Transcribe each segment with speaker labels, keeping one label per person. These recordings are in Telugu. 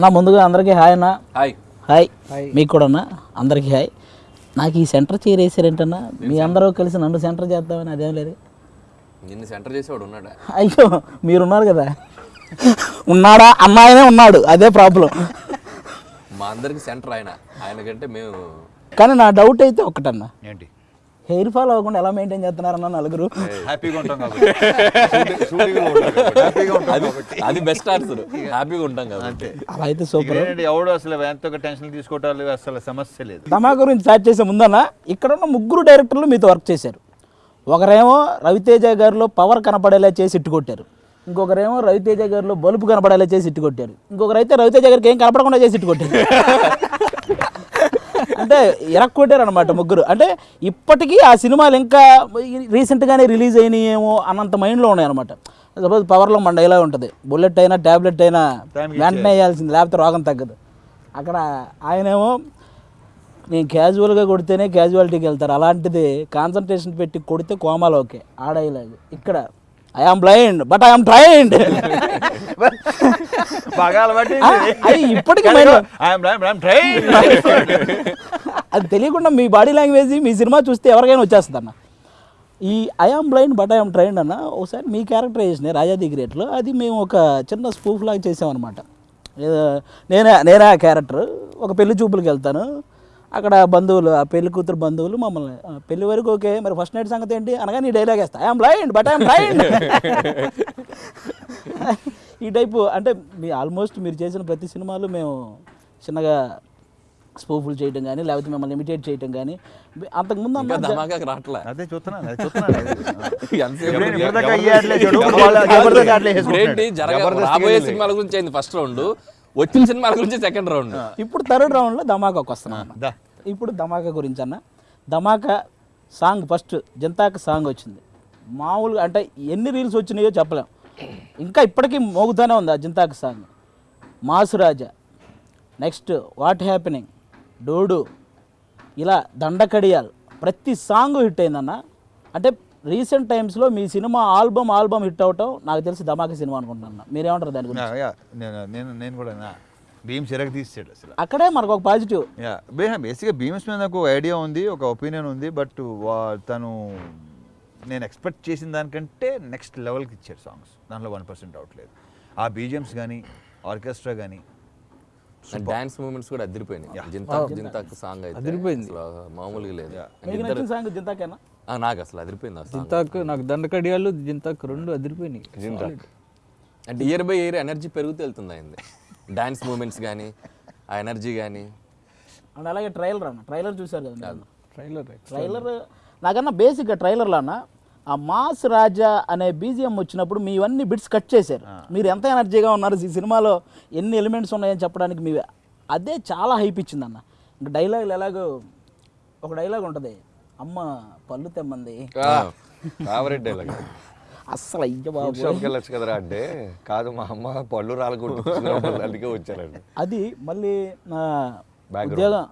Speaker 1: అన్న ముందుగా అందరికీ హాయ్ అన్న.
Speaker 2: హాయ్.
Speaker 1: హాయ్. మీకు కూడా అన్న అందరికీ హాయ్. నాకు ఈ సెంటర్ చైర్ వేసారేంటన్నా మీ అందరూ కలిసి నన్ను సెంటర్ చేద్దామని అదేం లేదు.
Speaker 2: నిన్ను సెంటర్ చేసేవాడు ఉన్నాడా?
Speaker 1: అయ్యో మీరున్నారు కదా. ఉన్నాడా? అమ్మాయినే ఉన్నాడు. అదే ప్రాబ్లం
Speaker 2: మా అందరికి సెంటర్ ఆయన. ఆయన కంటే మేము
Speaker 1: కానీ నా డౌట్ అయితే ఒకటన్నా
Speaker 3: ఏంటి?
Speaker 1: హెయిర్ ఫాల్ అవ్వకుండా ఎలా మెయింటైన్ చేస్తున్నారన్న నలుగురు.
Speaker 3: హ్యాపీగా ఉంటాం కాబట్టి. షూటింగ్లో ఉంటాం కాబట్టి. హ్యాపీగా ఉంటాం
Speaker 2: అది
Speaker 3: కాబట్టి.
Speaker 2: అది బెస్ట్ ఆన్సర్ హ్యాపీగా ఉంటాం కాబట్టి.
Speaker 1: అలా అయితే సూపర్.
Speaker 3: ఎవడు అసలు ఎంతో టెన్షన్ తీసుకోవటాలు అసలు సమస్య లేదు.
Speaker 1: దమా గురించి స్టార్ట్ చేసే ముందన్న ఇక్కడ ఉన్న ముగ్గురు డైరెక్టర్లు మీతో వర్క్ చేశారు. ఒకరేమో రవితేజ గారిలో పవర్ కనపడేలా చేసి ఇట్టు కొట్టారు. ఇంకొకరేమో రవితేజ గారిలో బలుపు కనపడేలా చేసి ఇట్టు కొట్టారు. ఇంకొకరు అయితే రవితేజ గారికి ఏం కనపడకుండా చేసి ఇట్టు కొట్టారు. అంటే ఇరక్ కొట్టారు అనమాట ముగ్గురు. అంటే ఇప్పటికీ ఆ సినిమాలు ఇంకా రీసెంట్గానే రిలీజ్ అయినాయేమో అన్నంత మైండ్లో ఉన్నాయి అనమాట సపోజ్ పవర్లో మన డైలాగ్ ఉంటుంది. బుల్లెట్ అయినా ట్యాబ్లెట్ అయినా వెంటనే వేయాల్సింది. లేకపోతే రోగం తగ్గదు. అక్కడ ఆయనేమో నేను క్యాజువల్గా కొడితేనే క్యాజువాలిటీకి వెళ్తారు. అలాంటిది కాన్సన్ట్రేషన్ పెట్టి కొడితే కోమాలు ఓకే. ఆ డైలాగ్ ఇక్కడ I am blind but I am trained
Speaker 3: బాగా అలవాటు
Speaker 1: అది ఇప్పటికీ అది తెలియకుండా మీ బాడీ లాంగ్వేజ్ మీ సినిమా చూస్తే ఎవరికైనా వచ్చేస్తుంది అన్న ఈ I am blind but I am trained అన్న ఒకసారి మీ క్యారెక్టరైజేషన్ రాజాది గ్రేట్లో అది మేము ఒక చిన్న స్పూఫ్ లాగా చేసామన్నమాట. నేనే నేనే ఆ క్యారెక్టర్ ఒక పెళ్ళి చూపులకు వెళ్తాను. అక్కడ బంధువులు ఆ పెళ్ళి కూతురు బంధువులు మమ్మల్ని "ఆ, పెళ్ళి వరకు ఓకే మరి ఫస్ట్ నైట్ సంగతి ఏంటి? అనగా నీ డైలాగ్ వేస్తా. I am blind but I am trained ఈ టైపు అంటే మీ ఆల్మోస్ట్ మీరు చేసిన ప్రతి సినిమాలు మేము చిన్నగా స్పూఫుల్ చేయటం కానీ లేకపోతే మిమ్మల్ని ఇమిటేట్ చేయటం కానీ అంతకుముందు
Speaker 3: అదే
Speaker 2: రాబోయే సినిమాల గురించి అయింది ఫస్ట్ రౌండ్ వచ్చిన సినిమాల గురించి సెకండ్ రౌండ్.
Speaker 1: ఇప్పుడు థర్డ్ రౌండ్లో ధమాకాకు వస్తున్నాం. ఇప్పుడు ధమాకా గురించి అన్న. ధమాకా సాంగ్ ఫస్ట్ జంతాక సాంగ్ వచ్చింది. మామూలుగా అంటే ఎన్ని రీల్స్ వచ్చినాయో చెప్పలేం. ఇంకా ఇప్పటికీ మోగుతూనే ఉంది ఆ జంతాక సాంగ్ మాసురాజా నెక్స్ట్ వాట్ హ్యాపెనింగ్ డోడు. ఇలా దండకడియాల్. ప్రతి సాంగ్ హిట్ అయిందన్న. అంటే రీసెంట్ టైమ్స్లో మీ సినిమా ఆల్బమ్ ఆల్బమ్ హిట్ అవటం నాకు తెలిసి ధమాకా సినిమా అనుకుంటున్నాను. మీరేమంటారు దాని గురించి?
Speaker 3: నేను నేను కూడా భీమ్ చిరగ తీసాడు అసలు.
Speaker 1: అక్కడే మనకు ఒక పాజిటివ్.
Speaker 3: యా బేసిక్గా భీమ్స్ మీద నాకు ఐడియా ఉంది ఒక ఒపీనియన్ ఉంది బట్ తను నేను ఎక్స్పెక్ట్ చేసిన దానికంటే నెక్స్ట్ లెవెల్కి ఇచ్చాడు సాంగ్స్ దాంట్లో వన్ పర్సెంట్ డౌట్ లేదు. ఆ బీజిఎమ్స్ కానీ ఆర్కెస్ట్రా కానీ
Speaker 2: డాన్స్ మూమెంట్స్ కూడా అదిరిపోయినాయి. జింతాక్ జింతాక్. సాంగ్ అయితే అదిరిపోయింది. మామూలుగా లేదు.
Speaker 1: సాంగ్ జింతాకేనా?
Speaker 2: ఆ, నాకు అసలు అదిరిపోయింది
Speaker 4: జింతాక్ నాకు దండకడియాలు జింతాక్ రెండు అదిరిపోయినాయి.
Speaker 2: అంటే ఇయర్ బై ఇయర్ ఎనర్జీ పెరుగుతూ వెళ్తుంది అయింది. డాన్స్ మూమెంట్స్ కానీ ఆ ఎనర్జీ కానీ
Speaker 1: అండ్ అలాగే ట్రైలర్ అన్న. ట్రైలర్ చూశారు కదా?
Speaker 4: ట్రైలర్
Speaker 1: ట్రైలర్ నాకన్నా బేసిక్గా ట్రైలర్లో అన్న ఆ మాస్ రాజా అనే బీజిఎం వచ్చినప్పుడు మీ ఇవన్నీ బిట్స్ కట్ చేశారు. మీరు ఎంత ఎనర్జీగా ఉన్నారు ఈ సినిమాలో ఎన్ని ఎలిమెంట్స్ ఉన్నాయని చెప్పడానికి మీ అదే చాలా హైప్ ఇచ్చింది అన్న. ఇంకా డైలాగులు ఎలాగో ఒక డైలాగ్ ఉంటుంది. అమ్మ పళ్ళు తెమ్మంది.
Speaker 5: ఫేవరెట్ డైలాగ్
Speaker 1: అస్సలు అయ్య బాబు
Speaker 5: షాప్కి వెళ్ళొచ్చు కదరా అంటే కాదు మా అమ్మ పళ్ళు రాలగొట్టు అందుకే వచ్చారండి
Speaker 1: అది మళ్ళీ నా ఉద్యోగం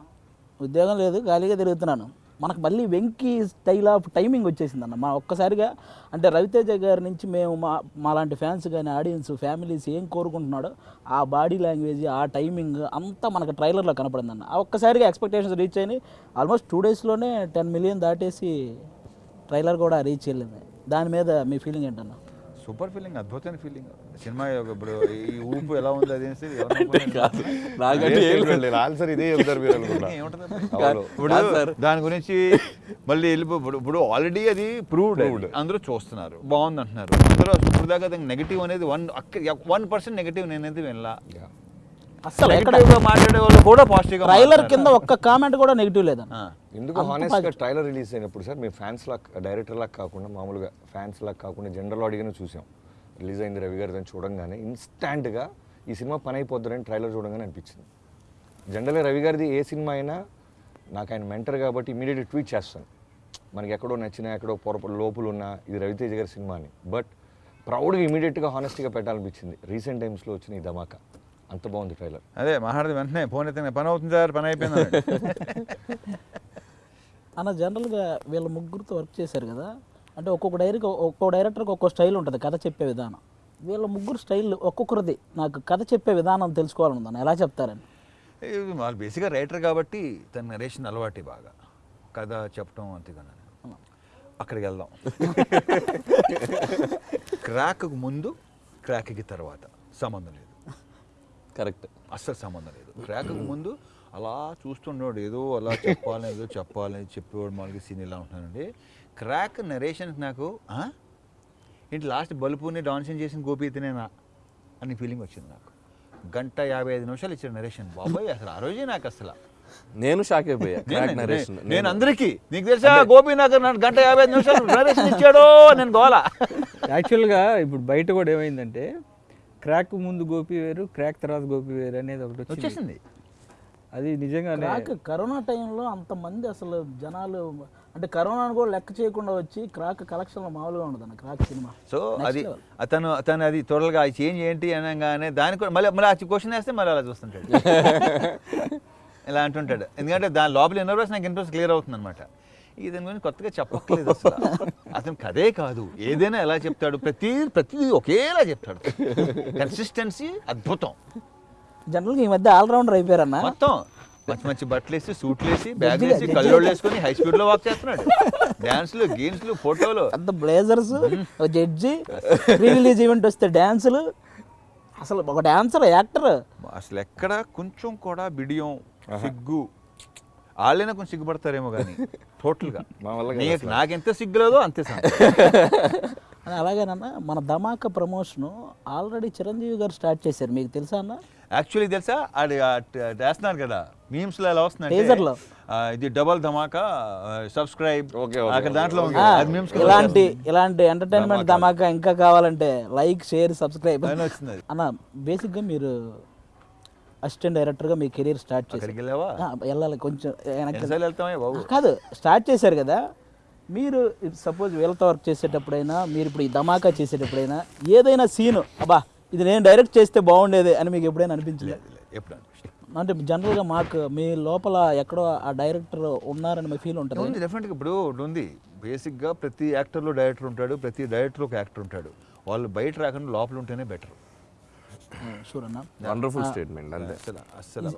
Speaker 1: ఉద్యోగం లేదు ఖాళీగా తిరుగుతున్నాను. మనకు మళ్ళీ వెంకీ స్టైల్ ఆఫ్ టైమింగ్ వచ్చేసింది అన్న మా ఒక్కసారిగా అంటే రవితేజ గారి నుంచి మేము మా మాలాంటి ఫ్యాన్స్ కానీ ఆడియన్స్ ఫ్యామిలీస్ ఏం కోరుకుంటున్నాడో ఆ బాడీ లాంగ్వేజ్ ఆ టైమింగ్ అంతా మనకు ట్రైలర్లో కనపడింది అన్న ఆ ఒక్కసారిగా ఎక్స్పెక్టేషన్స్ రీచ్ అయినాయి. ఆల్మోస్ట్ టూ డేస్లోనే టెన్ మిలియన్ దాటేసి ట్రైలర్ కూడా రీచ్ వెళ్ళింది దాని మీద మీ ఫీలింగ్ ఏంటన్నా?
Speaker 3: సూపర్ ఫీలింగ్ అద్భుతమైన ఫీలింగ్. సినిమా ఇప్పుడు ఈ ఊపు ఎలా ఉంది అది.
Speaker 5: ఆన్సర్ ఇదే చెప్తారు మీరు.
Speaker 3: దాని గురించి మళ్ళీ వెళ్ళిపో. ఇప్పుడు- ఇప్పుడు ఆల్రెడీ అది ప్రూవ్డ్ అందరూ చూస్తున్నారు. బాగుంది అంటున్నారు అందరూ ఇప్పుడు దాకా నెగిటివ్ అనేది వన్ వన్ పర్సెంట్ నెగిటివ్ నేనైతే వినలా. గా మాట్లాడే వాళ్ళు కూడా పాజిటివ్
Speaker 1: ట్రైలర్ కింద ఒక్క కామెంట్ కూడా నెగిటివ్ లేదన్న
Speaker 5: ఎందుకు హానెస్ట్గా ట్రైలర్ రిలీజ్ అయినప్పుడు సార్ మేము ఫ్యాన్స్ లా డైరెక్టర్ లాగా కాకుండా మామూలుగా ఫ్యాన్స్ లాగా కాకుండా జనరల్ ఆడిగానే చూసాం. రిలీజ్ అయింది రవి గారి దాన్ని చూడంగానే ఇన్స్టాంట్గా ఈ సినిమా పని అయిపోద్దని ట్రైలర్ చూడంగానే అనిపించింది. జనరల్గా రవి గారిది ఏ సినిమా అయినా నాకు ఆయన మెంటర్ కాబట్టి ఇమీడియట్ ట్వీట్ చేస్తాను. మనకి ఎక్కడో నచ్చినా ఎక్కడో పొరపాటు లోపులు ఉన్నా ఇది రవితేజ గారి సినిమా అని. బట్ ప్రౌడ్గా ఇమీడియట్గా హానెస్ట్గా పెట్టాలనిపించింది. రీసెంట్ టైమ్స్లో వచ్చిన ఈ ధమాకా. అంత బాగుంది ట్రైలర్
Speaker 3: అదే మాట్లాడితే వెంటనే ఫోన్ అయితే పని అవుతుంది సార్ పని అయిపోయింది.
Speaker 1: అన్న జనరల్గా వీళ్ళ ముగ్గురితో వర్క్ చేశారు కదా అంటే ఒక్కొక్క డైరెక్ట్ ఒక్కొక్క డైరెక్టర్కి ఒక్కొక్క స్టైల్ ఉంటుంది కథ చెప్పే విధానం. వీళ్ళ ముగ్గురు స్టైల్ ఒక్కొక్కరిది. నాకు కథ చెప్పే విధానం తెలుసుకోవాలనుందని ఎలా చెప్తారని?
Speaker 3: వాళ్ళు బేసిక్గా రైటర్ కాబట్టి తన నరేషన్ అలవాటి బాగా. కథ చెప్పడం అంతేగాని అక్కడికి వెళ్దాం. క్రాక్కు ముందు క్రాక్కి తర్వాత సంబంధం లేదు.
Speaker 2: కరెక్ట్.
Speaker 3: అస్సలు సంబంధం లేదు. క్రాక్కు ముందు అలా చూస్తున్నాడు ఏదో అలా చెప్పాలని ఏదో చెప్పాలని చెప్పేవాడు మనకి సీన్ ఇలా ఉంటున్నానండి క్రాక్ నరేషన్కి నాకు "ఆ? ఏంటి లాస్ట్ బలుపుని డాన్సింగ్ చేసిన గోపి ఇతనేనా అని ఫీలింగ్ వచ్చింది నాకు. గంట యాభై ఐదు నిమిషాలు ఇచ్చాడు నరేషన్ బాబాయ్ అసలు ఆ రోజే నాకు అసలు.
Speaker 2: నేను షాక్ అయిపోయా.
Speaker 3: నేను-
Speaker 2: క్రాక్ నరేషన్
Speaker 3: నేను- నేను అందరికీ నీకు తెలుసా గోపి నాకు నన్ను గంట యాభై ఐదు నిమిషాలు నరేషన్ ఇచ్చాడో నేను గోలా.
Speaker 4: యాక్చువల్గా ఇప్పుడు బయట కూడా ఏమైందంటే క్రాక్ ముందు గోపి వేరు క్రాక్ తర్వాత గోపి వేరు అనేది ఒకటి వచ్చింది.
Speaker 3: వచ్చేసింది.
Speaker 4: అది నిజంగానే
Speaker 1: క్రాక్ కరోనా టైంలో అంతమంది అసలు జనాలు అంటే కరోనాను కూడా లెక్క చేయకుండా వచ్చి క్రాక్ కలెక్షన్లో మామూలుగా ఉండదు క్రాక్ సినిమా.
Speaker 3: సో అది అతను అతను అది త్వరగా చేంజ్ ఏంటి అనగానే దానికి కూడా మళ్ళీ మళ్ళీ ఆ క్వశ్చన్ వేస్తే మళ్ళీ అలా చూస్తుంటాడు. ఇలా అంటుంటాడు. ఎందుకంటే దాని లోపల ఇన్నర్వెస్ నాకు ఇంట్రెస్ట్ క్లియర్ అవుతుంది అనమాట ఇతని గురించి కొత్తగా చెప్పట్లేదు అసలు. అతను కదే కాదు. ఏదైనా ఎలా చెప్తాడు? ప్రతి ప్రతిదీ ఒకేలా చెప్తాడు. కన్సిస్టెన్సీ అద్భుతం.
Speaker 1: జనరల్గా ఈ మధ్య ఆల్రౌండర్ అయిపోయారన్న.
Speaker 3: మొత్తం. మంచి మంచి బట్టలు వేసి సూట్లు వేసి బ్యాగ్ వేసి కళ్ళోళ్ళు వేసుకొని హై స్పీడ్లో వాక్ చేస్తున్నాడు. డాన్స్లు గేమ్స్లు ఫోటోలు
Speaker 1: పెద్ద బ్లేజర్స్ జడ్జి రిలీజ్ ఈవెంట్ వస్తే డ్యాన్సులు అసలు ఒక డాన్సర్ యాక్టర్
Speaker 3: అసలు ఎక్కడ కొంచెం కూడా బిడియం సిగ్గు. వాళ్ళైనా కొంచెం సిగ్గుపడతారేమో కానీ. టోటల్గా.
Speaker 5: మా వల్ల కాదు
Speaker 3: నీకు నాకెంత సిగ్గులేదో అంతే.
Speaker 1: అని అలాగేనన్న మన ధమాకా ప్రమోషన్ ఆల్రెడీ చిరంజీవి గారు స్టార్ట్ చేశారు. మీకు తెలుసా అన్న?
Speaker 3: యాక్చువల్లీ తెలుసా? అది వేస్తున్నారు కదా. మీమ్స్లో ఎలా
Speaker 1: లో.
Speaker 3: ఇది డబల్ ధమాకా సబ్స్క్రైబ్
Speaker 5: ఓకే,
Speaker 3: అక్కడ దాంట్లో
Speaker 1: ఇలాంటి ఇలాంటి ఎంటర్టైన్మెంట్ ధమాకా. ఇంకా కావాలంటే లైక్ షేర్ సబ్స్క్రైబ్. అన్న బేసిక్గా మీరు అసిస్టెంట్ డైరెక్టర్గా మీ కెరీర్ స్టార్ట్ చేశారు. వెళ్ళాలి కొంచెం వెనక్కి కాదు స్టార్ట్ చేశారు కదా. మీరు సపోజ్ వీళ్ళతో వర్క్ చేసేటప్పుడైనా మీరు ఇప్పుడు ఈ ధమాకా చేసేటప్పుడైనా ఏదైనా సీను అబ్బా ఇది నేను డైరెక్ట్ చేస్తే బాగుండేది అని మీకు ఎప్పుడైనా అనిపించలేదు
Speaker 3: లేదు, లేదు, ఎప్పుడు
Speaker 1: అంటే జనరల్గా మాకు మీ లోపల ఎక్కడో ఆ డైరెక్టర్ ఉన్నారని మీ ఫీల్ ఉంటుంది?
Speaker 3: డెఫినెట్గా ఇప్పుడు ఉంది. బేసిక్గా ప్రతి యాక్టర్లో డైరెక్టర్ ఉంటాడు ప్రతి డైరెక్టర్ ఒక యాక్టర్ ఉంటాడు. వాళ్ళు బయట రాకుండా లోపల ఉంటేనే బెటర్
Speaker 1: అన్న
Speaker 2: వండర్ఫుల్ స్టేట్మెంట్ అంతే.
Speaker 3: అసలు అసలు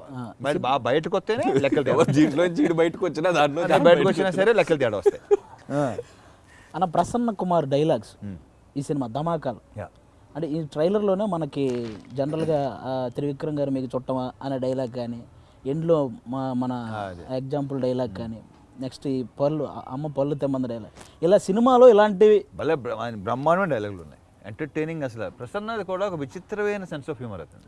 Speaker 3: మరి బాగా బయటకు వస్తేనే లెక్కలు తేడా
Speaker 2: దీంట్లో చీడు బయటకు వచ్చినా దాంట్లో.
Speaker 3: బయటకు వచ్చినా సరే లెక్కలు తేడా వస్తాయి.
Speaker 1: అన్న ప్రసన్న కుమార్ డైలాగ్స్ ఈ సినిమా ధమాకాలు అంటే ఈ ట్రైలర్లోనే మనకి జనరల్గా త్రివిక్రమ్ గారు మీకు చుట్టమా అనే డైలాగ్ కానీ ఎండ్లో మా మన ఎగ్జాంపుల్ డైలాగ్ కానీ నెక్స్ట్ ఈ పళ్ళు అమ్మ పళ్ళు తెమ్మంది డైలాగ్. ఇలా సినిమాలో ఇలాంటివి
Speaker 3: భలే బ్రహ్మాండమైన డైలాగులు ఉన్నాయి. ఎంటర్టైనింగ్ అసలు. ప్రసన్నది కూడా ఒక విచిత్రమైన సెన్స్ ఆఫ్ హ్యూమర్ అవుతుంది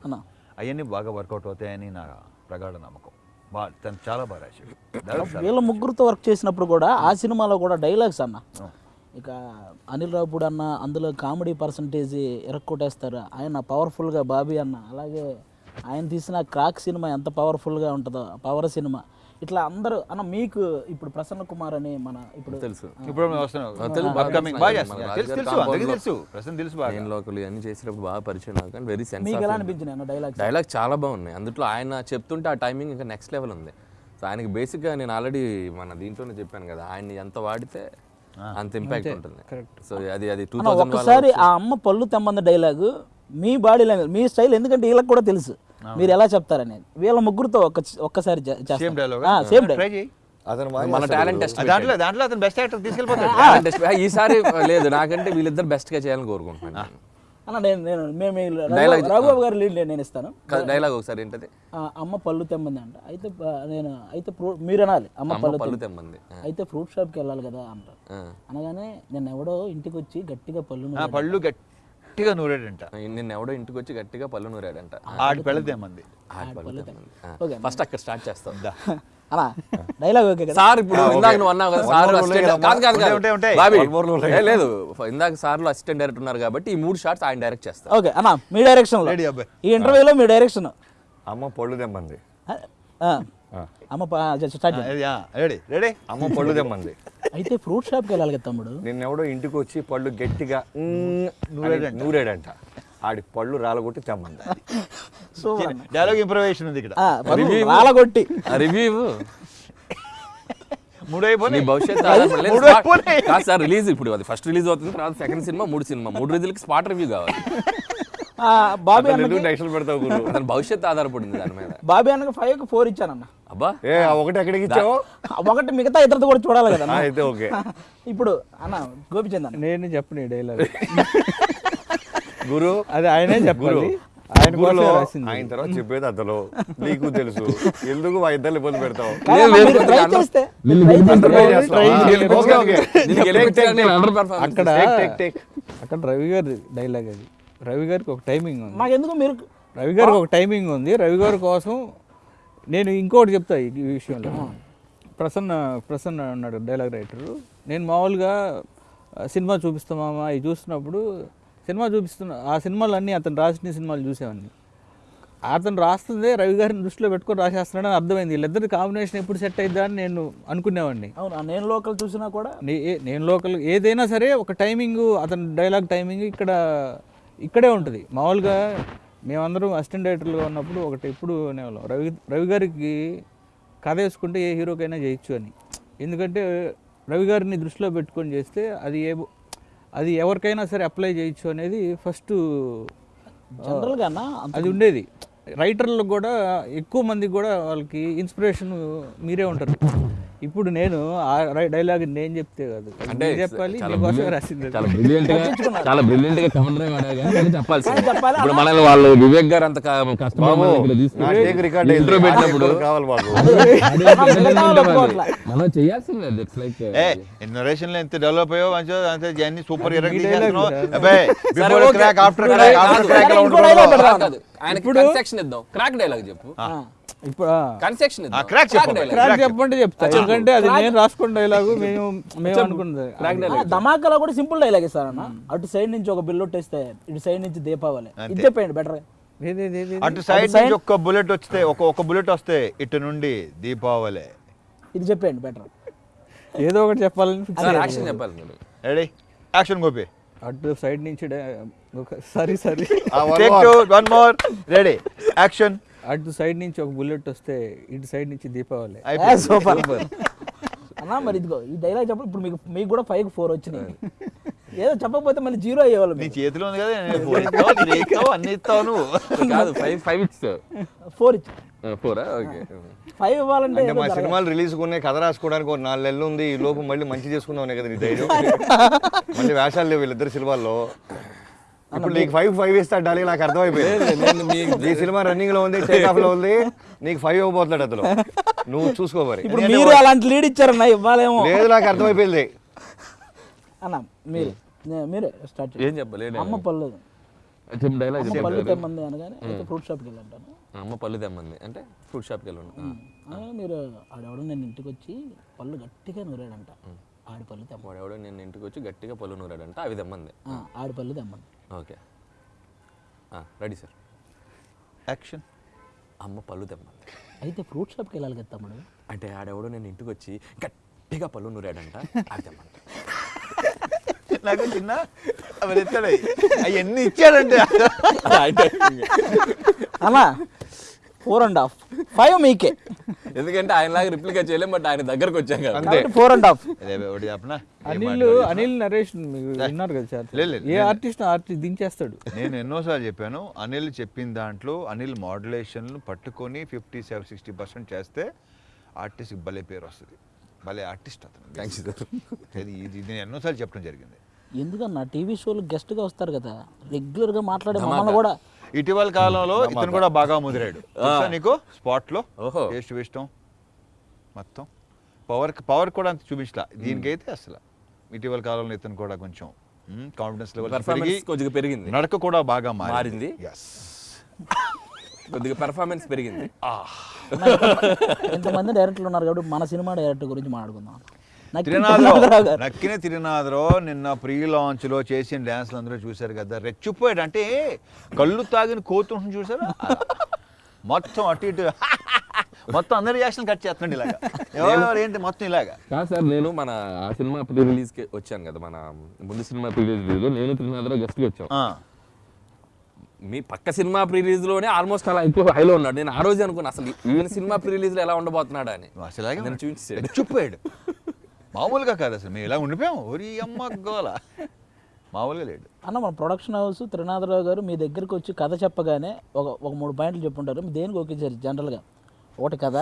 Speaker 3: అవన్నీ బాగా వర్కౌట్ అవుతాయని నా ప్రగాఢ నమ్మకం. బాగా తను చాలా బాగా రాశాడు.
Speaker 1: వీళ్ళ ముగ్గురుతో వర్క్ చేసినప్పుడు కూడా ఆ సినిమాలో కూడా డైలాగ్స్ అన్న ఇక అనిల్ రావుపూడి అన్న అందులో కామెడీ పర్సంటేజ్ ఎరక్కొట్టేస్తారు. ఆయన పవర్ఫుల్గా బాబీ అన్న అలాగే ఆయన తీసిన క్రాక్ సినిమా ఎంత పవర్ఫుల్గా ఉంటుందో పవర్ సినిమా. ఇట్లా అందరూ అన్న మీకు ఇప్పుడు ప్రసన్న కుమార్ అని మన ఇప్పుడు
Speaker 2: తెలుసు.
Speaker 3: ఇప్పుడు
Speaker 2: తెలుసు,
Speaker 3: ప్రసన్న
Speaker 2: నేను లోకల్ అన్ని చేసేటప్పుడు బాగా పరిచయం నాకు కానీ వెరీ సెన్స్
Speaker 1: మీకు ఎలా అనిపించినాయి డైలాగ్స్
Speaker 2: డైలాగ్ చాలా బాగున్నాయి. అందులో ఆయన చెప్తుంటే ఆ టైమింగ్ ఇంకా నెక్స్ట్ లెవెల్ ఉంది. సో ఆయనకి బేసిక్గా నేను ఆల్రెడీ మన దీంట్లోనే చెప్పాను కదా ఆయన్ని ఎంత వాడితే అంత ఇంపాక్ట్ ఉంటుంది. సో అది అది టూ
Speaker 1: అన్న ఒక్కసారి ఆ అమ్మ పళ్ళు తెమ్మంది డైలాగు మీ బాడీ లాంగ్వేజ్ మీ స్టైల్ ఎందుకంటే వీళ్ళకి కూడా తెలుసు. మీరు ఎలా చెప్తారనేది? వీళ్ళ ముగ్గురుతో ఒక్క ఒక్కసారి
Speaker 3: సేమ్ డైలాగ్
Speaker 5: అతను
Speaker 2: మన టాలెంట్ టెస్ట్
Speaker 3: దాంట్లో దాంట్లో అతను బెస్ట్ యాక్టర్ తీసుకెళ్ళిపోతాడు.
Speaker 2: ఈసారి లేదు నాకంటే వీళ్ళిద్దరు బెస్ట్గా చేయాలని కోరుకుంటున్నాను
Speaker 1: అన్న నేను నేను మేము రఘుబాబు గారి లీడ్ నేను ఇస్తాను.
Speaker 2: డైలాగ్ ఒకసారి ఏంటది?
Speaker 1: అమ్మ పళ్ళు తెమ్మంది అంట. అయితే నేను అయితే మీరు అనాలి. అమ్మ పళ్ళు
Speaker 2: పళ్ళు
Speaker 1: తెమ్మ-
Speaker 2: తెమ్మంది.
Speaker 1: అయితే ఫ్రూట్ షాప్కి వెళ్ళాలి కదా అంటారు. అనగానే నేను ఎవడో ఇంటికి వచ్చి గట్టిగా పళ్ళు
Speaker 3: ఆ పళ్ళు గట్టిగా నూరాడంట.
Speaker 2: నిన్న ఎవడో ఇంటికి వచ్చి గట్టిగా పళ్ళు నూరాడంట.
Speaker 3: ఆడి పెళ్ళదేమంది.
Speaker 2: ఫస్ట్ అక్కడ స్టార్ట్ చేస్తాం.
Speaker 1: అలా డైలాగ్ ఓకే కదా?
Speaker 2: సార్ ఇప్పుడు ఇందాక నువ్వు అన్నావు కదా సార్ కాదు కాదు కాదు లేదు ఇందాక సార్లు అసిస్టెంట్ డైరెక్టర్ ఉన్నారు కాబట్టి ఈ మూడు షాట్స్ ఆయన డైరెక్ట్ చేస్తారు.
Speaker 1: ఓకే అన్న మీ డైరెక్షన్. ఈ ఇంటర్వ్యూలో మీ డైరెక్షన్
Speaker 5: అమ్మ పళ్ళు తెమ్మంది.
Speaker 1: అమ్మ స్టార్ట్
Speaker 3: రెడీ. రెడీ?
Speaker 5: అమ్మ పళ్ళు తెమ్మంది.
Speaker 1: అయితే ఫ్రూట్ షాప్కి వెళ్ళాలి కదా తమ్ముడు?
Speaker 5: నిన్నెవడో ఇంటికి వచ్చి పళ్ళు గట్టిగా నూరాడంట. ఆడి పళ్ళు రాలగొట్టి తెమ్మంది
Speaker 1: సో
Speaker 3: డైలాగ్ ఇంప్రవేషన్ ఉంది ఇక్కడ.
Speaker 1: రాలగొట్టి.
Speaker 2: రివ్యూ
Speaker 3: మూడు
Speaker 2: నీ
Speaker 3: అయిపోయినాయి.
Speaker 2: భవిష్యత్తు రిలీజ్ ఇప్పుడు అది. ఫస్ట్ రిలీజ్ అవుతుంది తర్వాత సెకండ్ సినిమా మూడు సినిమా మూడు రోజులకి స్పాట్ రివ్యూ కావాలి.
Speaker 1: బాబీ అన్నకి
Speaker 5: పెడతావు గురు.
Speaker 2: అతని భవిష్యత్తు ఆధారపడింది దాని మీద.
Speaker 1: బాబీ అన్నకి ఫైవ్కి ఫోర్ ఇచ్చానన్న.
Speaker 2: అబ్బా.
Speaker 5: ఏ ఒకటి ఎక్కడికి ఇచ్చావు?
Speaker 1: ఒకటి మిగతా ఇద్దరితో కూడా చూడాలి కదా
Speaker 5: అయితే ఓకే.
Speaker 1: ఇప్పుడు అన్న గోపిచంద్ అన్న.
Speaker 4: నేను చెప్పను డైలాగ్
Speaker 5: గురు.
Speaker 4: అది ఆయనే చెప్పాలి. ఆయన
Speaker 5: ఆయన తర్వాత చెప్పేది అతను. నీకు తెలుసు. ఎందుకు మా ఇద్దరు ఇబ్బంది పెడతావు?
Speaker 2: performance
Speaker 4: అక్కడ. అక్కడ రవి గారి డైలాగ్ అది. రవి గారికి ఒక టైమింగ్ ఉంది.
Speaker 1: మాకెందుకు మీరు
Speaker 4: రవి గారికి ఒక టైమింగ్ ఉంది. రవి గారి కోసం నేను ఇంకోటి చెప్తా ఈ విషయంలో. ప్రసన్న ప్రసన్న అన్నాడు డైలాగ్ రైటరు నేను మామూలుగా సినిమా చూపిస్తామా అవి చూస్తున్నప్పుడు సినిమా చూపిస్తున్నా ఆ సినిమాలు అన్నీ అతను రాసిన సినిమాలు చూసేవాడిని. అతను రాస్తుందే రవి గారిని దృష్టిలో పెట్టుకొని రాసేస్తున్నాడని అర్థమైంది. వీళ్ళిద్దరి కాంబినేషన్ ఎప్పుడు సెట్ అయిద్దా అని నేను అనుకునేవాడిని.
Speaker 1: అవును? నేను లోకల్ చూసినా కూడా?
Speaker 4: నే- ఏ- నేను లోకల్ ఏదైనా సరే ఒక టైమింగ్ అతని డైలాగ్ టైమింగ్ ఇక్కడ ఇక్కడే ఉంటుంది. మామూలుగా మేమందరం అసిస్టెంట్ డైరెక్టర్లుగా ఉన్నప్పుడు ఒకటి ఎప్పుడు అనేవాళ్ళం. రవి రవి గారికి కథ వేసుకుంటే ఏ హీరోకైనా చేయొచ్చు అని. ఎందుకంటే రవి గారిని దృష్టిలో పెట్టుకొని చేస్తే అది ఏ అది ఎవరికైనా సరే అప్లై చేయొచ్చు అనేది ఫస్ట్
Speaker 1: జనరల్గా
Speaker 4: అది ఉండేది. రైటర్లకు కూడా ఎక్కువ మందికి కూడా వాళ్ళకి ఇన్స్పిరేషన్ మీరే ఉంటారు. ఇప్పుడు నేను ఆ డైలాగ్ నేను చెప్తే కాదు.
Speaker 2: అంటే
Speaker 4: చెప్పాలి
Speaker 2: చాలా
Speaker 4: రాసింది. బ్రిలియంట్గా
Speaker 2: చాలా బ్రిలియంట్
Speaker 1: చెప్పాలి,
Speaker 2: ఇప్పుడు మనల్ని వాళ్ళు వివేక్ గారు అంత
Speaker 5: రికార్డ్
Speaker 2: పెట్టినప్పుడు
Speaker 5: కావాలి మాకు.
Speaker 2: మనం చేయాల్సిందే ఇట్స్ లైక్
Speaker 3: ఏ లో ఎంత డెవలప్ అయ్యో మంచిగా అంతే అన్ని సూపర్. అబ్బాయి before Krack after Krack after Krack ఉంటుందో.
Speaker 2: ఆయనకి కన్సెక్షన్ ఇద్దాం. క్రాక్ డైలాగ్ చెప్పు.
Speaker 4: ఇప్పుడు
Speaker 3: చెప్పు.
Speaker 2: dialogue.
Speaker 4: క్రాక్ చెప్పంటే చెప్తా. ఎందుకంటే అది నేను రాసుకున్న డైలాగు మేము మేము అనుకున్నది.
Speaker 1: ధమాకాలో కూడా సింపుల్ డైలాగ్ ఇస్తారన్న అటు సైడ్ నుంచి ఒక బిల్ కొట్టేస్తే ఇటు సైడ్ నుంచి దీపావళి. ఇది చెప్పండి బెటర్
Speaker 4: ఏది- ఏది- ఏది-
Speaker 3: అటు సైడ్ నుంచి ఒక్క బుల్లెట్ వస్తే ఒక ఒక బుల్లెట్ వస్తే ఇటు నుండి దీపావళి.
Speaker 1: ఇది చెప్పండి బెటర్
Speaker 4: ఏదో ఒకటి చెప్పాలని.
Speaker 2: యాక్షన్ చెప్పాలి.
Speaker 3: Ready action Gopi.
Speaker 4: అటు సైడ్ నుంచి ఒక sorry sorry.
Speaker 3: One more ready action
Speaker 4: అటు సైడ్ నుంచి ఒక బుల్లెట్ వస్తే ఇటు సైడ్ నుంచి దీపావళి.
Speaker 1: సూపర్. అన్న మరి ఇదిగో ఈ డైలాగ్ చెప్పండి ఇప్పుడు మీకు మీకు కూడా ఫైవ్ ఫోర్ వచ్చినాయి. ఏదో చెప్పకపోతే మళ్ళీ జీరో అయ్యేవాళ్ళు
Speaker 3: నీ చేతిలో ఉంది కదా నేను ఫోన్ ఇస్తావు, త్రీ ఇస్తావు, అన్ని ఇస్తావు నువ్వు.
Speaker 2: కాదు ఫైవ్ ఫైవ్ ఇచ్చావు
Speaker 1: ఫోర్ ఇచ్చి.
Speaker 2: ఫోరా ఓకే.
Speaker 1: ఫైవ్ ఇవ్వాలంటే
Speaker 5: మా. సినిమాలు రిలీజ్ ఉన్నాయి కథ రాసుకోవడానికి ఒక నాలుగు నెలలు ఉంది. ఈ లోపు మళ్ళీ మంచి చేసుకుందాం కదా నీ ధైర్యం. మళ్ళీ వేషాలు లేవు వీళ్ళిద్దరు సినిమాల్లో. ఇప్పుడు నీకు ఫైవ్ ఫైవ్ ఇస్తా డాలి నాకు అర్థమైపోయింది. నీ సినిమా రన్నింగ్లో ఉంది టేక్ ఆఫ్లో ఉంది నీకు ఫైవ్ ఇవ్వబోతున్నాడు అతను. నువ్వు చూసుకో మరి.
Speaker 1: ఇప్పుడు మీరు అలాంటి లీడ్ ఇచ్చారన్న ఇవ్వాలేమో.
Speaker 5: లేదు నాకు అర్థమైపోయింది.
Speaker 1: అన్న మీరు మీరే స్టార్ట్
Speaker 2: ఏం చెప్పలేదు
Speaker 1: అమ్మ అమ్మ పళ్ళు తెమ్మంది అనగానే ఫ్రూట్ షాప్కి వెళ్ళంటాను.
Speaker 2: అమ్మ పళ్ళు తెమ్మంది. అంటే ఫ్రూట్ షాప్కి వెళ్ళండి
Speaker 1: మీరు ఆడెవడో నేను ఇంటికి వచ్చి పళ్ళు గట్టిగా నూరాడంట. ఆడి పళ్ళు తెమ్మ
Speaker 2: వాడు ఎవడో నేను ఇంటికి వచ్చి గట్టిగా పళ్ళు నూరాడంట అవి తెమ్మంది.
Speaker 1: ఆ, ఆడి పళ్ళు తెమ్మంది.
Speaker 2: ఓకే. Ready sir.
Speaker 3: యాక్షన్.
Speaker 2: అమ్మ పళ్ళు తెమ్మంది.
Speaker 1: అయితే ఫ్రూట్ షాప్కి వెళ్ళాలి కదా తమ్ముడు?
Speaker 2: అంటే ఆడెవడో నేను ఇంటికి వచ్చి గట్టిగా పళ్ళు నూరాడంట అవి తెమ్మంది.
Speaker 3: నాకు చిన్న అవి ఎత్తాడు అవన్నీ ఇచ్చాడంటే
Speaker 1: అన్న ఫోర్ అండ్ హాఫ్ ఫైవ్ మీకే.
Speaker 2: ఎందుకంటే ఆయనలాగా రిప్లికా చేయలేం బట్ ఆయన దగ్గరకు వచ్చాం కదా.
Speaker 1: ఫోర్ అండ్ హాఫ్
Speaker 3: అదే ఒకటి చెప్పనా?
Speaker 4: అనిల్ అనిల్ నరేష్ విన్నారు కదా సార్. ఏ ఆర్టిస్ట్ ఆర్టిస్ట్ దించేస్తాడు?
Speaker 3: నేను ఎన్నోసార్లు చెప్పాను అనిల్ చెప్పిన దాంట్లో అనిల్ మాడ్యులేషన్లు పట్టుకొని ఫిఫ్టీ సెవెన్ సిక్స్టీ పర్సెంట్ చేస్తే ఆర్టిస్ట్కి భలే పేరు వస్తుంది. భలే ఆర్టిస్ట్ అతను.
Speaker 2: థ్యాంక్స్ సార్
Speaker 3: ఇది ఇది నేను ఎన్నోసార్లు చెప్పడం జరిగింది.
Speaker 1: ఎందుకన్నా? టీవీ షోలు గెస్ట్గా వస్తారు కదా. రెగ్యులర్గా మాట్లాడే మమ్మల్ని కూడా
Speaker 3: ఇటీవల కాలంలో ఇతను కూడా బాగా ముదిరాడు. నీకు? స్పాట్లో
Speaker 2: ఓహో.
Speaker 3: టేస్ట్ ఇష్టం మొత్తం. పవర్ పవర్ కూడా అంత చూపించలా. దీనికైతే అసలు ఇటీవల కాలంలో ఇతను కూడా కొంచెం కాన్ఫిడెన్స్ లెవెల్ పెరిగి
Speaker 2: కొద్దిగా పెరిగింది.
Speaker 3: నడక కూడా బాగా
Speaker 2: మారింది? కొద్దిగా పెర్ఫార్మెన్స్ పెరిగింది.
Speaker 1: ఇంతమంది డైరెక్టర్లు ఉన్నారు కాబట్టి మన సినిమా డైరెక్టర్ గురించి మాట్లాడుకుందాం.
Speaker 3: తిరునాథరావు నక్కిన తిరునాథరావు నిన్న ప్రీ లాంచ్లో చేసిన డ్యాన్స్లు అందరూ చూశారు కదా రెచ్చిపోయాడు. అంటే కళ్ళు తాగిన కోతుంటుంది చూసారా? మొత్తం అటు ఇటు మొత్తం అందరి రియాక్షన్ కట్ చేస్తున్నాడు ఇలాగా. ఎవరెవరు ఏంటి మొత్తం ఇలాగా?
Speaker 2: కాదు సార్ నేను మన ఆ సినిమా ప్రీ రిలీజ్కి వచ్చాను కదా మన ముందు సినిమా ప్రీ రిలీజ్ నేను త్రినాథరావు గెస్ట్కి వచ్చాం.
Speaker 3: ఆ,
Speaker 2: మీ పక్క సినిమా ప్రీ రిలీజ్లోనే ఆల్మోస్ట్ అలా ఎక్కువ హైలో ఉన్నాడు. నేను ఆ రోజు అనుకున్నా అసలు ఈవెన్ సినిమా ప్రీ రిలీజ్లో ఎలా ఉండబోతున్నాడు అని. నేను చూపించాడు
Speaker 3: రెచ్చిపోయాడు. మామూలుగా కాదు అసలు. మేము ఇలా ఉండిపోయాం. ఒరి అమ్మ గోల. మామూలుగా లేడు
Speaker 1: అన్న మన ప్రొడక్షన్ హౌస్ త్రినాథరావు గారు మీ దగ్గరికి వచ్చి కథ చెప్పగానే ఒక ఒక మూడు పాయింట్లు చెప్పుంటారు. దేనికి ఒకేసారి జనరల్గా ఒకటి కథ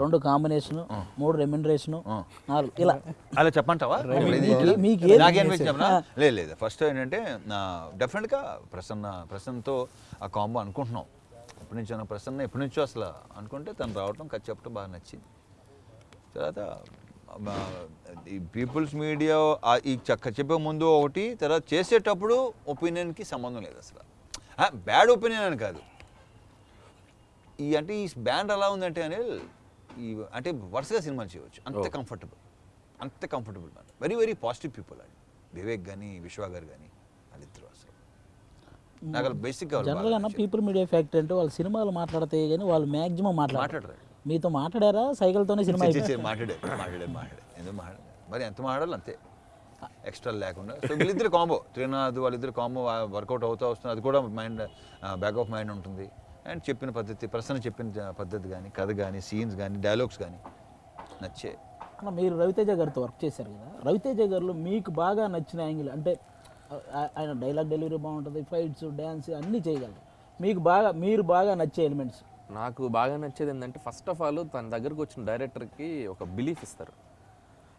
Speaker 1: రెండు కాంబినేషన్ మూడు రెమ్యునరేషన్ నాలుగు ఇలా.
Speaker 3: అలా చెప్పంటావా? లేదు లేదు. ఫస్ట్ ఏంటంటే డెఫినెట్గా ప్రసన్న ప్రసన్నతో ఆ కాంబో అనుకుంటున్నాం. ఎప్పటి నుంచో ప్రసన్న ఎప్పటి నుంచో అసలు అనుకుంటే తను రావటం కథ చెప్పడం బాగా నచ్చింది. తర్వాత ఈ పీపుల్స్ మీడియా ఈ చక్క చెప్పే ముందు ఒకటి తర్వాత చేసేటప్పుడు ఒపీనియన్కి సంబంధం లేదు అసలు. బ్యాడ్ ఒపీనియన్ అని కాదు. ఈ అంటే ఈ బ్యాండ్ ఎలా ఉందంటే అనిల్ ఈ అంటే వరుసగా సినిమాలు చేయవచ్చు. అంత కంఫర్టబుల్. అంత comfortable man very very positive people అండి వివేక్ కానీ విశ్వ గారు కానీ వాళ్ళిద్దరు అసలు. నాకు వాళ్ళు
Speaker 1: జనరల్గా పీపుల్ మీడియా ఫ్యాక్టరీ అంటే వాళ్ళు సినిమాలు మాట్లాడితే కానీ వాళ్ళు మ్యాక్సిమం మాట్లాడరు. మీతో మాట్లాడారా? సైకిల్తోనే సినిమా
Speaker 3: చే- చే- మాట్లాడే మాట్లాడే మాట్లాడే. ఎందుకు మాట్లాడే? మరి ఎంత మాట్లాడాలి అంతే. ఎక్స్ట్రా లేకుండా. సో వీళ్ళిద్దరు కాంబో త్రినాథ్ వాళ్ళిద్దరు కాంబో వర్కౌట్ అవుతూ వస్తుంది. అది కూడా మైండ్ బ్యాక్ ఆఫ్ మైండ్ ఉంటుంది. అండ్ చెప్పిన పద్ధతి ప్రసన్న చెప్పిన పద్ధతి కానీ కథ కానీ సీన్స్ కానీ డైలాగ్స్ కానీ నచ్చే.
Speaker 1: అన్న మీరు రవితేజ గారితో వర్క్ చేశారు కదా? రవితేజ గారిలో మీకు బాగా నచ్చిన యాంగిల్ అంటే ఆయన డైలాగ్ డెలివరీ బాగుంటుంది ఫైట్స్ డ్యాన్స్ అన్నీ చేయగలరు. మీకు బాగా మీరు బాగా నచ్చే ఎలిమెంట్స్
Speaker 2: నాకు బాగా నచ్చేది ఏంటంటే ఫస్ట్ ఆఫ్ ఆల్ తన దగ్గరకు వచ్చిన డైరెక్టర్కి ఒక బిలీఫ్ ఇస్తారు.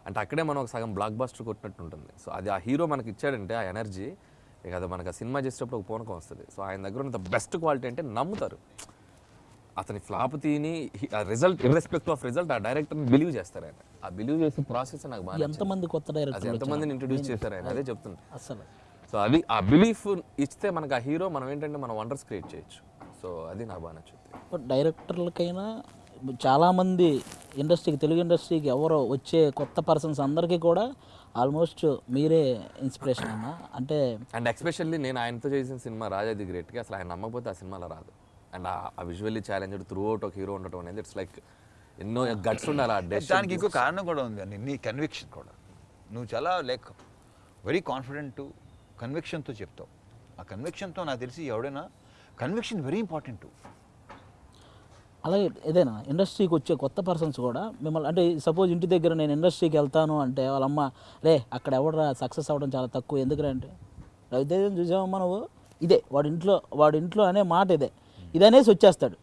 Speaker 2: అంటే అక్కడే మనం ఒక సగం బ్లాక్ బస్టర్ కొట్టినట్టు ఉంటుంది. సో అది ఆ హీరో మనకి ఇచ్చాడంటే ఆ ఎనర్జీ ఇక అది మనకు ఆ సినిమా చేసేటప్పుడు ఒక పూనకం వస్తుంది. సో ఆయన దగ్గర ఉన్న బెస్ట్ క్వాలిటీ అంటే నమ్ముతారు. అతని ఫ్లాప్ తీని రిజల్ట్ ఇర్రెస్పెక్ట్ ఆఫ్ రిజల్ట్ ఆ డైరెక్టర్ని బిలీవ్ చేస్తారు ఆయన. ఆ బిలీవ్ చేసే ప్రాసెస్ నాకు బాగా.
Speaker 1: ఎంతమంది కొత్త
Speaker 2: అది
Speaker 1: డైరెక్టర్లు
Speaker 2: ఎంతమందిని ఇంట్రడ్యూస్ చేశారు ఆయన అదే చెప్తుంది
Speaker 1: అసలు.
Speaker 2: సో అది ఆ బిలీఫ్ ఇస్తే మనకు ఆ హీరో మనం ఏంటంటే మనం వండర్స్ క్రియేట్ చేయొచ్చు. సో అది నాకు బాగా నచ్చుతుంది
Speaker 1: బట్ డైరెక్టర్లకైనా చాలామంది ఇండస్ట్రీకి తెలుగు ఇండస్ట్రీకి ఎవరో వచ్చే కొత్త పర్సన్స్ అందరికీ కూడా ఆల్మోస్ట్ మీరే ఇన్స్పిరేషన్ అన్న అంటే
Speaker 2: అండ్ ఎక్స్పెషల్లీ నేను ఆయనతో చేసిన సినిమా రాజా ది గ్రేట్కి అసలు ఆయన నమ్మకపోతే ఆ సినిమాలో రాదు. అండ్ ఆ విజువల్లీ ఛాలెంజ్డ్ త్రూ అవుట్ ఒక హీరో ఉండటం అనేది ఇట్స్ లైక్ ఎన్నో గట్స్ ఉండాలి ఆ డెసిషన్
Speaker 3: దానికి ఇంకో కారణం కూడా ఉంది అండి నీ కన్విక్షన్ కూడా. నువ్వు చాలా లైక్ వెరీ కాన్ఫిడెంట్ కన్విక్షన్తో చెప్తావు. ఆ కన్విక్షన్తో నాకు తెలిసి ఎవడైనా కన్విక్షన్ వెరీ ఇంపార్టెంట్
Speaker 1: అలాగే ఏదైనా ఇండస్ట్రీకి వచ్చే కొత్త పర్సన్స్ కూడా మిమ్మల్ని అంటే సపోజ్ ఇంటి దగ్గర నేను ఇండస్ట్రీకి వెళ్తాను అంటే వాళ్ళ అమ్మ రే అక్కడ ఎవడరా సక్సెస్ అవ్వడం చాలా తక్కువ ఎందుకురా అంటే? రవితేజం చూసామమ్మా నువ్వు? ఇదే వాడి ఇంట్లో వాడి ఇంట్లో అనే మాట ఇదే. ఇదనేసి వచ్చేస్తాడు.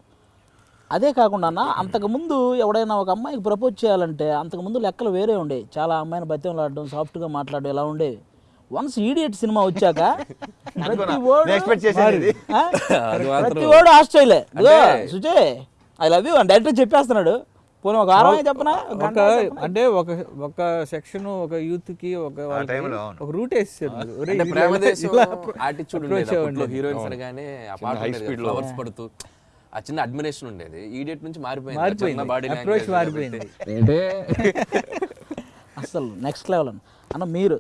Speaker 1: అదే కాకుండా అన్న అంతకుముందు ఎవడైనా ఒక అమ్మాయికి ప్రపోజ్ చేయాలంటే అంతకుముందు లెక్కలు వేరే ఉండేవి. చాలా అమ్మాయిని బతిమలాడడం సాఫ్ట్గా మాట్లాడడం ఇలా ఉండేవి. వన్స్ ఈడియట్ సినిమా వచ్చాక ప్రతి ఓడు-? ప్రతి ఓడు Australia. Sujay I love you అని డైరెక్టర్ చెప్పేస్తున్నాడు. పోనీ ఒక వారమే చెప్పనా? ఒక?
Speaker 4: అంటే ఒక ఒక సెక్షన్ ఒక యూత్కి ఒక. ఒక రూట్ వేసేసారు.
Speaker 2: హీరోయిన్స్ అనగానే ఫ్లవర్స్ పడుతూ. ఆ చిన్న అడ్మిరేషన్ ఉండేది. ఈడియట్ నుంచి మారిపోయింది. ఆ
Speaker 4: మారిపోయింది.
Speaker 2: బాడీ.
Speaker 1: అసలు నెక్స్ట్ లెవెల్ అన్న. అన్న మీరు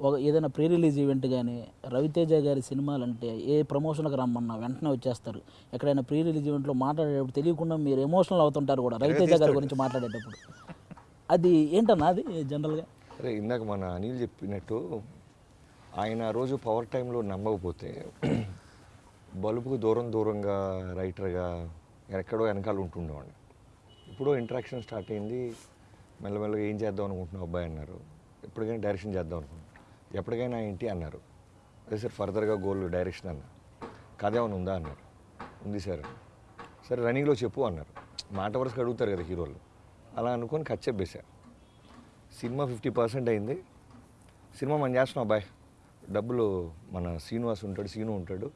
Speaker 1: ఒక ఏదైనా ప్రీ రిలీజ్ ఈవెంట్ కానీ రవితేజ గారి సినిమాలు అంటే ఏ ప్రమోషన్కి రమ్మన్నా వెంటనే వచ్చేస్తారు. ఎక్కడైనా ప్రీ రిలీజ్ ఈవెంట్లో మాట్లాడేటప్పుడు తెలియకుండా మీరు ఎమోషనల్ అవుతుంటారు కూడా రవితేజ గారి గురించి మాట్లాడేటప్పుడు. అది ఏంటన్నా అది జనరల్గా?
Speaker 5: అరే ఇందాక మన అనిల్ చెప్పినట్టు ఆయన రోజు పవర్ టైంలో నమ్మకపోతే బలుపుకు దూరం దూరంగా రైటర్గా ఎక్కడో వెనకాల ఉంటుండేవాడిని. ఇప్పుడు ఇంటరాక్షన్ స్టార్ట్ అయింది. మెల్లమెల్లగా ఏం చేద్దాం అనుకుంటున్నావు అబ్బాయి అన్నారు. ఎప్పటికైనా డైరెక్షన్ చేద్దాం అనుకుంటున్నాను ఎప్పటికైనా ఏంటి అన్నారు. అదే సార్ ఫర్దర్గా గోల్ డైరెక్షన్ అన్న. కథ ఏమైనా ఉందా? అన్నారు. ఉంది సార్. సరే రన్నింగ్లో చెప్పు అన్నారు. మాట వరుసగా అడుగుతారు కదా హీరోలు. అలా అనుకొని కట్ చెప్పేశారు సినిమా ఫిఫ్టీ పర్సెంట్ అయింది. సినిమా మనం చేస్తున్నాం అబ్బాయి డబ్బులు మన శ్రీనివాస్ ఉంటాడు సీను ఉంటాడు.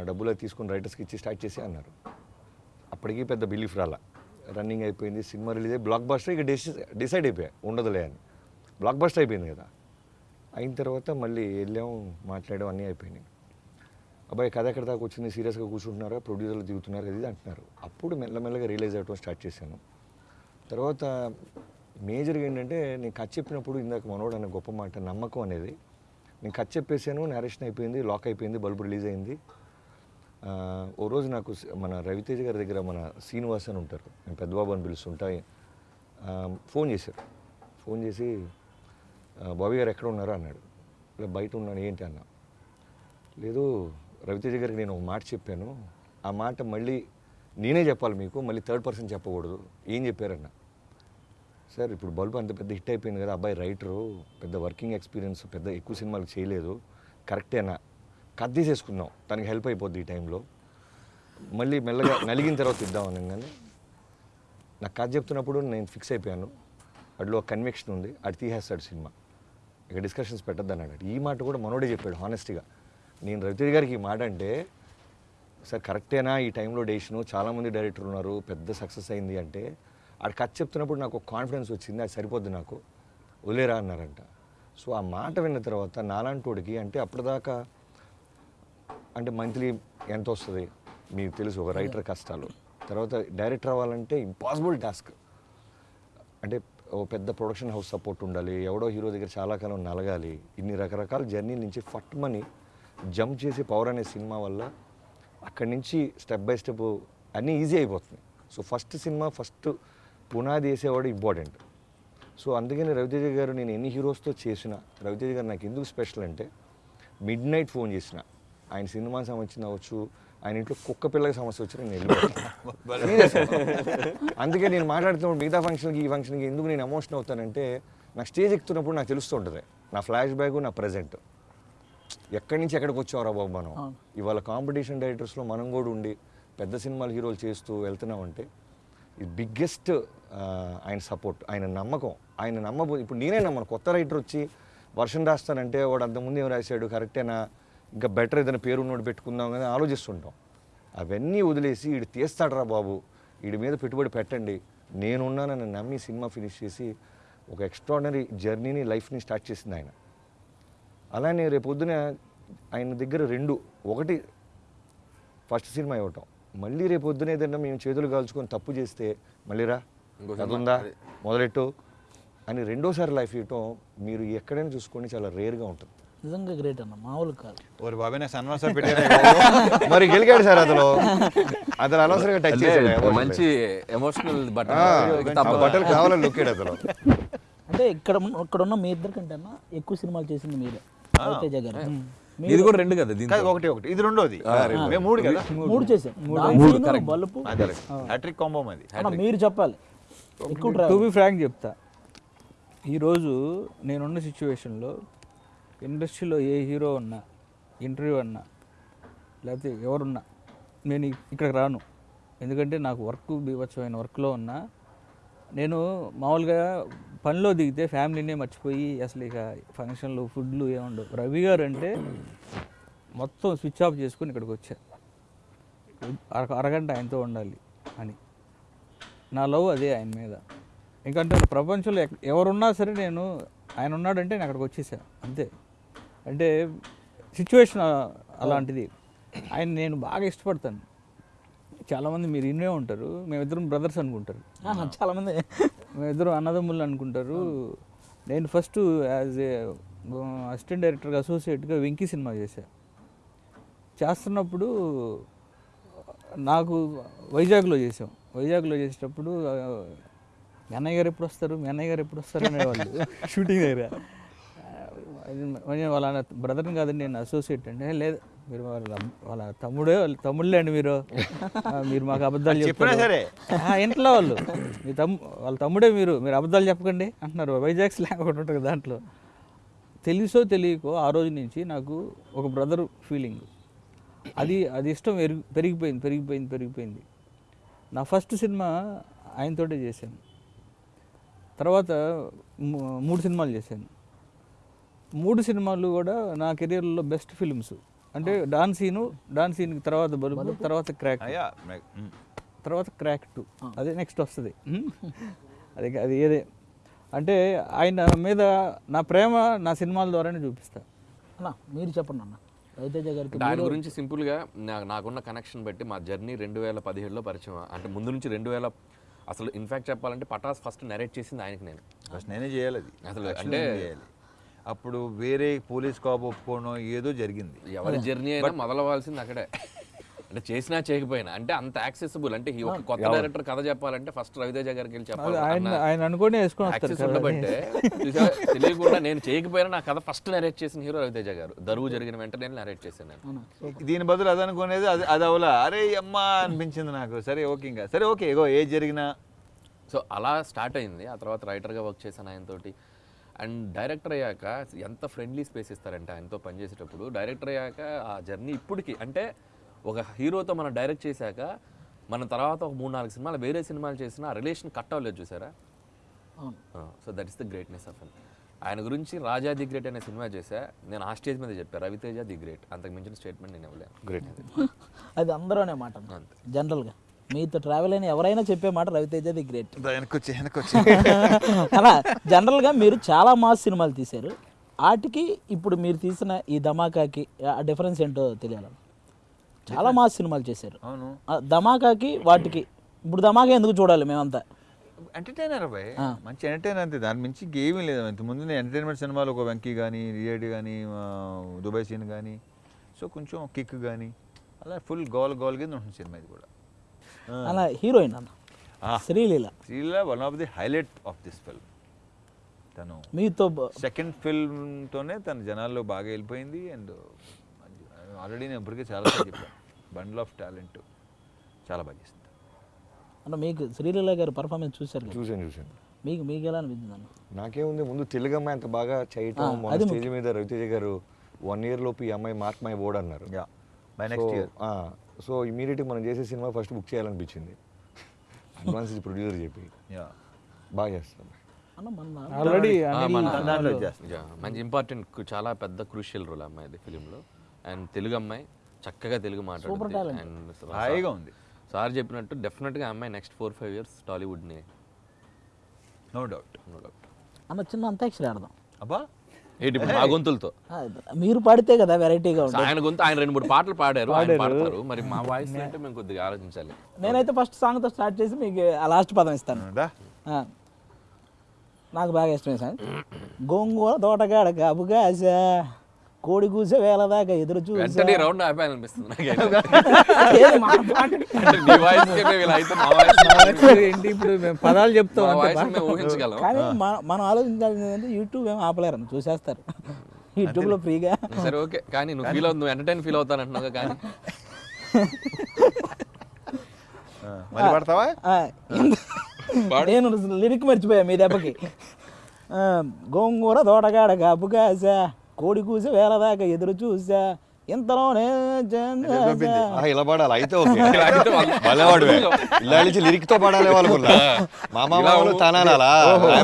Speaker 5: డబ్బులు అది తీసుకుని రైటర్స్కి ఇచ్చి స్టార్ట్ చేసి అన్నారు. అప్పటికి పెద్ద బిలీఫ్ రాలా. రన్నింగ్ అయిపోయింది సినిమా రిలీజ్ అయ్యి బ్లాక్ బస్టర్ ఇక డిసైడ్ అయిపోయా. ఉండదులే అని. బ్లాక్ బస్టర్ అయిపోయింది కదా. అయిన తర్వాత మళ్ళీ వెళ్ళాం మాట్లాడడం అన్నీ అయిపోయినాయి. అబ్బాయి కథ ఎక్కడ దాకా వచ్చింది? సీరియస్గా కూర్చుంటున్నారా? ప్రొడ్యూసర్లు దిగుతున్నారు ఇది అంటున్నారు. అప్పుడు మెల్లమెల్లగా రియలైజ్ అవ్వడం స్టార్ట్ చేశాను. తర్వాత మేజర్గా ఏంటంటే నేను కథ చెప్పినప్పుడు ఇందాక మనోడు అన్న గొప్ప మాట నమ్మకం అనేది. నేను కథ చెప్పేశాను నేరేషన్ అయిపోయింది లాక్ అయిపోయింది బల్బు రిలీజ్ అయింది. ఓ రోజు నాకు మన రవితేజ గారి దగ్గర మన శ్రీనివాస్ అని ఉంటారు. నేను పెద్దబాబు అని పిలుస్తుంటా. ఫోన్ చేశారు. ఫోన్ చేసి బాబీ గారు ఎక్కడ ఉన్నారు అన్నాడు. ఇలా బయట ఉన్నాను ఏంటి అన్నా. లేదు రవితేజ గారికి నేను ఒక మాట చెప్పాను. ఆ మాట మళ్ళీ నేనే చెప్పాలి మీకు మళ్ళీ థర్డ్ పర్సన్ చెప్పకూడదు. ఏం చెప్పారన్న. సార్ ఇప్పుడు బల్బు అంత పెద్ద హిట్ అయిపోయింది కదా అబ్బాయి రైటరు పెద్ద వర్కింగ్ ఎక్స్పీరియన్స్ పెద్ద ఎక్కువ సినిమాలు చేయలేదు. కరెక్టేనా కట్ తీసేసుకుందాం తనకి హెల్ప్ అయిపోద్ది ఈ టైంలో. మళ్ళీ మెల్లగా నలిగిన తర్వాత ఇద్దాం అనగానే నాకు కథ చెప్తున్నప్పుడు నేను ఫిక్స్ అయిపోయాను. అడిలో ఒక కన్వెక్షన్ ఉంది అది తీసేస్తాడు సినిమా. ఇక డిస్కషన్స్ పెట్టద్దు అన్నాడు ఈ మాట కూడా మనోడే చెప్పాడు హానెస్ట్గా నేను రవితేజ్ గారికి ఈ మాట అంటే సార్ కరెక్టేనా ఈ టైంలో డేషను చాలామంది డైరెక్టర్ ఉన్నారు పెద్ద సక్సెస్ అయింది అంటే ఆడు కథ చెప్తున్నప్పుడు నాకు కాన్ఫిడెన్స్ వచ్చింది అది సరిపోద్ది నాకు. వదిలేరా అన్నారంట. సో ఆ మాట విన్న తర్వాత నాలాంటోడికి అంటే అప్పటిదాకా అంటే మంత్లీ ఎంత వస్తుంది? మీకు తెలుసు ఒక రైటర్ కష్టాలు. తర్వాత డైరెక్టర్ అవ్వాలంటే ఇంపాసిబుల్ టాస్క్ అంటే ఓ పెద్ద ప్రొడక్షన్ హౌస్ సపోర్ట్ ఉండాలి ఎవడో హీరో దగ్గర చాలా కాలం నలగాలి ఇన్ని రకరకాల జర్నీ నుంచి ఫట్ మనీ జంప్ చేసి పవర్ అనే సినిమా వల్ల అక్కడి నుంచి స్టెప్ బై స్టెప్ అన్నీ ఈజీ అయిపోతుంది. సో ఫస్ట్ సినిమా ఫస్ట్ పునాది వేసేవాడు ఇంపార్టెంట్. సో అందుకని రవితేజ గారు నేను ఎన్ని హీరోస్తో చేసిన రవితేజ గారు నాకు ఎందుకు స్పెషల్ అంటే మిడ్ నైట్ ఫోన్ చేసిన ఆయన సినిమా సంబంధించిన అవచ్చు ఆయన ఇంట్లో కుక్క పిల్లకి సమస్య వచ్చి నేను. అందుకే నేను మాట్లాడుతున్నప్పుడు మిగతా ఫంక్షన్కి ఈ ఫంక్షన్కి ఎందుకు నేను ఎమోషన్ అవుతానంటే నాకు స్టేజ్ ఎక్కుతున్నప్పుడు నాకు తెలుస్తుంటుంది. నా ఫ్లాష్ బ్యాక్ నా ప్రజెంట్ ఎక్కడి నుంచి ఎక్కడికి వచ్చావురా బాబు మనం? ఇవాళ కాంపిటీషన్ డైరెక్టర్స్లో మనం కూడా ఉండి పెద్ద సినిమాలు హీరోలు చేస్తూ వెళ్తున్నామంటే ఇది బిగ్గెస్ట్ ఆయన సపోర్ట్ ఆయన నమ్మకం ఆయన నమ్మబో ఇప్పుడు నేనే నమ్మను. కొత్త రైటర్ వచ్చి వర్షం రాస్తానంటే వాడు అంతకుముందు ఏం రాశాడు? కరెక్టేనా ఇంకా బెటర్ ఏదైనా పేరు ఉన్నోడు పెట్టుకుందాం అని ఆలోచిస్తుంటాం. అవన్నీ వదిలేసి వీడు తీస్తాడరా బాబు వీడి మీద పెట్టుబడి పెట్టండి. నేనున్నానని నమ్మి సినిమా ఫినిష్ చేసి ఒక ఎక్స్ట్రాడినరీ జర్నీని లైఫ్ని స్టార్ట్ చేసింది ఆయన. అలానే రేపు పొద్దున ఆయన దగ్గర రెండు ఒకటి ఫస్ట్ సినిమా ఇవ్వటం. మళ్ళీ రేపు పొద్దున ఏదైనా మేము చేతులు కాల్చుకొని తప్పు చేస్తే మళ్ళీ రా మొదలెట్టు అని రెండోసారి లైఫ్ ఇవ్వటం మీరు ఎక్కడైనా చూసుకోండి చాలా రేర్గా ఉంటుంది.
Speaker 1: నిజంగా గ్రేట్ అన్న మామూలు కాదు.
Speaker 3: ఓరి బాబాయ్ నాకు సన్మాసం పెట్టారా
Speaker 5: మరి గెలిగాడు సార్ అతను? అతను అనవసరంగా టచ్ చేశాడు.
Speaker 2: మంచి ఎమోషనల్ తప్ప
Speaker 5: బట్టలు కావాలని లుక్కాడు అతను.
Speaker 1: అంటే ఇక్కడ ఉన్న- ఇక్కడ ఉన్న మీ ఇద్దరి కంటే అన్న ఎక్కువ సినిమాలు చేసింది మీరే. రవితేజ గారు
Speaker 2: ఇది కూడా రెండు కదా
Speaker 3: కాదు ఒకటి ఒకటి. ఇది రెండోది. మేము మూడు కదా?
Speaker 1: మూడు. చేశారు డాన్సింగ్, బలుపు.
Speaker 3: హ్యాట్రిక్ కాంబో అది
Speaker 1: అన్న మీరు చెప్పాలి. ఎక్కువ
Speaker 4: టు బి ఫ్రాంక్ చెప్తా. ఈరోజు నేనున్న సిచ్యువేషన్లో ఇండస్ట్రీలో ఏ హీరో ఉన్నా ఇంటర్వ్యూ అన్నా లేకపోతే ఎవరున్నా నేను ఇక్కడికి రాను. ఎందుకంటే నాకు వర్క్ బీభత్సమైన వర్క్లో ఉన్నా నేను మామూలుగా పనిలో దిగితే ఫ్యామిలీనే మర్చిపోయి అసలు ఇక ఫంక్షన్లు ఫుడ్లు ఏముండవు రవి గారు అంటే మొత్తం స్విచ్ ఆఫ్ చేసుకుని ఇక్కడికి వచ్చా. అర- అరగంట ఆయనతో ఉండాలి అని. నా లవ్ అదే ఆయన మీద. ఎందుకంటే ప్రపంచంలో ఎక్- ఎవరున్నా సరే నేను ఆయన ఉన్నాడంటే నేను అక్కడికి వచ్చేసా. అంతే. అంటే సిచ్యువేషన్ అలాంటిది. ఆయన నేను బాగా ఇష్టపడతాను. చాలామంది మీరు ఇన్నే ఉంటారు. మేమిద్దరం బ్రదర్స్ అనుకుంటారు.
Speaker 1: చాలా మంది
Speaker 4: మేమిద్దరం అన్నదమ్ములు అనుకుంటారు. నేను ఫస్ట్ యాజ్ ఏ అసిస్టెంట్ డైరెక్టర్గా అసోసియేట్గా వెంకీ సినిమా చేశా. చేస్తున్నప్పుడు నాకు వైజాగ్లో చేసాం వైజాగ్లో చేసేటప్పుడు మీ అన్నయ్య గారు ఎప్పుడు వస్తారు? మీ అన్నయ్య గారు ఎప్పుడు వస్తారు? అనేవాళ్ళు. షూటింగ్ దగ్గర. వాళ్ళ బ్రదర్ని కాదండి నేను అసోసియేట్ అండి. "ఏ, లేదు మీరు వాళ్ళ వాళ్ళ తమ్ముడే వాళ్ళ తమ్ముళ్ళే అండి మీరు. మీరు మాకు అబద్ధాలు
Speaker 3: చెప్పినా సరే.
Speaker 4: ఇంట్లో వాళ్ళు. మీ తమ్ము వాళ్ళ తమ్ముడే మీరు మీరు అబద్ధాలు చెప్పకండి అంటున్నారు. వైజాగ్ స్లాంగ్ ఒకటి ఉంటుంది దాంట్లో. తెలుసో తెలియకో ఆ రోజు నుంచి నాకు ఒక బ్రదర్ ఫీలింగ్. అది అది ఇష్టం పెరిగి పెరిగిపోయింది పెరిగిపోయింది పెరిగిపోయింది. నా ఫస్ట్ సినిమా ఆయనతోటే చేశాను. తర్వాత మూడు సినిమాలు చేశాను. మూడు సినిమాలు కూడా నా కెరీర్లో బెస్ట్ ఫిల్మ్స్. అంటే డాన్ సీను డాన్ సీన్ తర్వాత బలుపు తర్వాత క్రాక్. తర్వాత క్రాక్ టూ. అదే నెక్స్ట్ వస్తుంది. అది అది ఏదే? అంటే ఆయన మీద నా ప్రేమ నా సినిమాల ద్వారానే చూపిస్తా.
Speaker 1: అన్న మీరు చెప్పండి అన్న. రవితేజ గారికి
Speaker 2: దాని గురించి సింపుల్గా నా- నాకున్న కనెక్షన్ బట్టి మా జర్నీ రెండు వేల పదిహేడులో పరిచయం అంటే ముందు నుంచి రెండు వేల అసలు ఇన్ఫాక్ట్ చెప్పాలంటే పటాస్ ఫస్ట్ నెరేట్ చేసింది ఆయనకి నేను.
Speaker 3: ఫస్ట్ నేనే చేయాలి అది.
Speaker 2: అసలు అంటే-
Speaker 3: అప్పుడు వేరే పోలీస్ కాపు ఒప్పుకోవడం ఏదో జరిగింది.
Speaker 2: ఎవరి జర్నీ అయినా మొదలవ్వాల్సింది అక్కడే. అంటే చేసినా చేయకపోయినా అంటే అంత యాక్సెసిబుల్ అంటే ఈ ఒక కొత్త డైరెక్టర్ కథ చెప్పాలంటే ఫస్ట్ రవితేజ గారికి వెళ్ళి చెప్పాలి.
Speaker 4: ఆయన అనుకొని
Speaker 2: ఉండబట్టే? తెలియకుండా నేను చేయకపోయినా నా కథ ఫస్ట్ నరేట్ చేసిన హీరో రవితేజ గారు. దరువు జరిగిన వెంటనే నరేట్ చేశాను నేను.
Speaker 3: దీని బదులు అది అనుకునేది అది అది అవలా. అరే అమ్మా అనిపించింది నాకు. సరే ఓకే ఇంకా. సరే ఓకే ఇగో ఏది జరిగినా.
Speaker 2: సో అలా స్టార్ట్ అయింది. ఆ తర్వాత రైటర్గా వర్క్ చేశాను ఆయనతోటి. అండ్ డైరెక్టర్ అయ్యాక ఎంత ఫ్రెండ్లీ స్పేస్ ఇస్తారంటే ఆయనతో పనిచేసేటప్పుడు డైరెక్టర్ అయ్యాక ఆ జర్నీ ఇప్పటికి అంటే ఒక హీరోతో మనం డైరెక్ట్ చేశాక మన తర్వాత ఒక మూడు నాలుగు సినిమాలు వేరే సినిమాలు చేసిన ఆ రిలేషన్ కట్ అవ్వలేదు చూసారా?
Speaker 1: అవును.
Speaker 2: So that is the greatness of him ఆయన గురించి రాజా ది గ్రేట్ అనే సినిమా చేశా. నేను ఆ స్టేజ్ మీద చెప్పాను రవితేజ ది గ్రేట్. అంతకు మించిన స్టేట్మెంట్ నేను ఇవ్వలేను.
Speaker 5: గ్రేట్
Speaker 1: అది అందరూ అనే మాట. జనరల్గా మీతో ట్రావెల్ అయిన ఎవరైనా చెప్పే మాట రవితేజ ది గ్రేట్
Speaker 3: వెనకొచ్చి వెనకొచ్చి.
Speaker 1: అలా జనరల్గా మీరు చాలా మాస్ సినిమాలు తీశారు. వాటికి ఇప్పుడు మీరు తీసిన ఈ ధమాకాకి ఆ డిఫరెన్స్ ఏంటో తెలియాలి? చాలా మాస్ సినిమాలు చేశారు.
Speaker 3: అవును.
Speaker 1: ఆ ధమాకాకి వాటికి ఇప్పుడు ధమాకా ఎందుకు చూడాలి మేమంతా?
Speaker 3: ఎంటర్టైనర్ అబ్బాయి మంచి ఎంటర్టైనర్ అంతే. దాని మించి ఇంకేమీ లేదు. ఇంత ముందు నేను ఎంటర్టైన్మెంట్ సినిమాలు ఒక వెంకీ కానీ రియేడి కానీ దుబాయ్ సీన్ కానీ సో కొంచెం కిక్ కానీ అలా ఫుల్ గోల్ గోల్ కింద ఉంటుంది సినిమా ఇది కూడా.
Speaker 1: అలా హీరోయిన్ అన్న. Sreeleela.
Speaker 3: Sreela one of the highlight of this film. తను
Speaker 1: మీతో
Speaker 3: సెకండ్ ఫిల్మ్తోనే తన జనాల్లో బాగా వెళ్ళిపోయింది అండ్ ఆల్రెడీ నేను ఇప్పటికే చాలా చెప్పాను. బండిల్ ఆఫ్ టాలెంట్ చాలా బాగా చేస్తుంది
Speaker 1: అన్న మీకు శ్రీలీల గారి పర్ఫార్మెన్స్ చూశారు కదా?
Speaker 5: చూసాను చూసాను
Speaker 1: మీకు మీకు ఎలా అనిపించింది అన్న?
Speaker 5: నాకేముంది ముందు తెలుగు అమ్మాయి అంత బాగా చేయటం
Speaker 1: అది
Speaker 5: స్టేజ్ మీద రవితేజ గారు వన్ ఇయర్ లోపు ఈ అమ్మాయి మార్క్ మై బోర్డ్ అన్నారు
Speaker 3: yeah by next year
Speaker 5: so ఇమీడియట్గా మనం చేసే సినిమా ఫస్ట్ బుక్ చేయాలనిపించింది. అడ్వాన్స్ ప్రొడ్యూసర్ చెప్పి.
Speaker 3: యా.
Speaker 5: బాగా
Speaker 4: ఆల్రెడీ
Speaker 2: యా, మంచి ఇంపార్టెంట్ చాలా పెద్ద క్రూషియల్ రోల్ అమ్మాయిది ఫిలింలో. అండ్ తెలుగు అమ్మాయి చక్కగా తెలుగు మాట్లాడుతుంది. అండ్
Speaker 3: హాయిగా ఉంది.
Speaker 2: సార్ చెప్పినట్టు డెఫినెట్గా అమ్మాయి నెక్స్ట్ ఫోర్ ఫైవ్ ఇయర్స్ టాలీవుడ్ని
Speaker 3: నో డౌట్
Speaker 2: నో డౌట్
Speaker 1: అన్న చిన్న అంతాక్షరి ఆడదాం.
Speaker 3: అబ్బా
Speaker 2: ఏంటి ఇప్పుడు మా గొంతులతో?
Speaker 1: మీరు పాడితే కదా వెరైటీగా ఉంటుంది.
Speaker 2: ఆయన గొంతు ఆయన రెండు మూడు పాటలు పాడారు ఆయన పాడతారు. మరి మా వాయిస్ అంటే మేము కొద్దిగా ఆలోచించాలి.
Speaker 1: నేనైతే ఫస్ట్ సాంగ్తో స్టార్ట్ చేసి మీకు ఆ లాస్ట్ పదం ఇస్తాను. నాకు బాగా ఇష్టమే సాంగ్ గోంగూర తోటగాడ కాపుగాస కోడి కూసే వేల దాకా ఎదురు చూసి.
Speaker 2: రౌండ్ ఆపాలనిపిస్తుంది
Speaker 4: ఇప్పుడు పదాలు చెప్తాం
Speaker 1: కానీ మనం ఆలోచించాల్సింది అంటే యూట్యూబ్ ఏమి ఆపలేరు చూసేస్తారు. యూట్యూబ్లో ఫ్రీగా.
Speaker 2: సరే ఓకే. కానీ నువ్వు ఫీల్ అవుతుంది ఎంటర్టైన్ ఫీల్ అవుతాను
Speaker 3: అంటున్నావు కానీ. పడతావా?
Speaker 1: నేను లిరిక్ మర్చిపోయా మీ దెబ్బకి. గోంగూర తోటగాడ గబ్బు కాసా. కోడి కూసి వేల దాకా ఎదురు చూసా. ఇంతలోనే
Speaker 5: ఇలా పాడాలి? అయితే ఓకే. భలేవాడువే. ఇలా నుంచి లిరిక్తో పాడాలి వాళ్ళకున్నా మామ వాళ్ళు తనాలా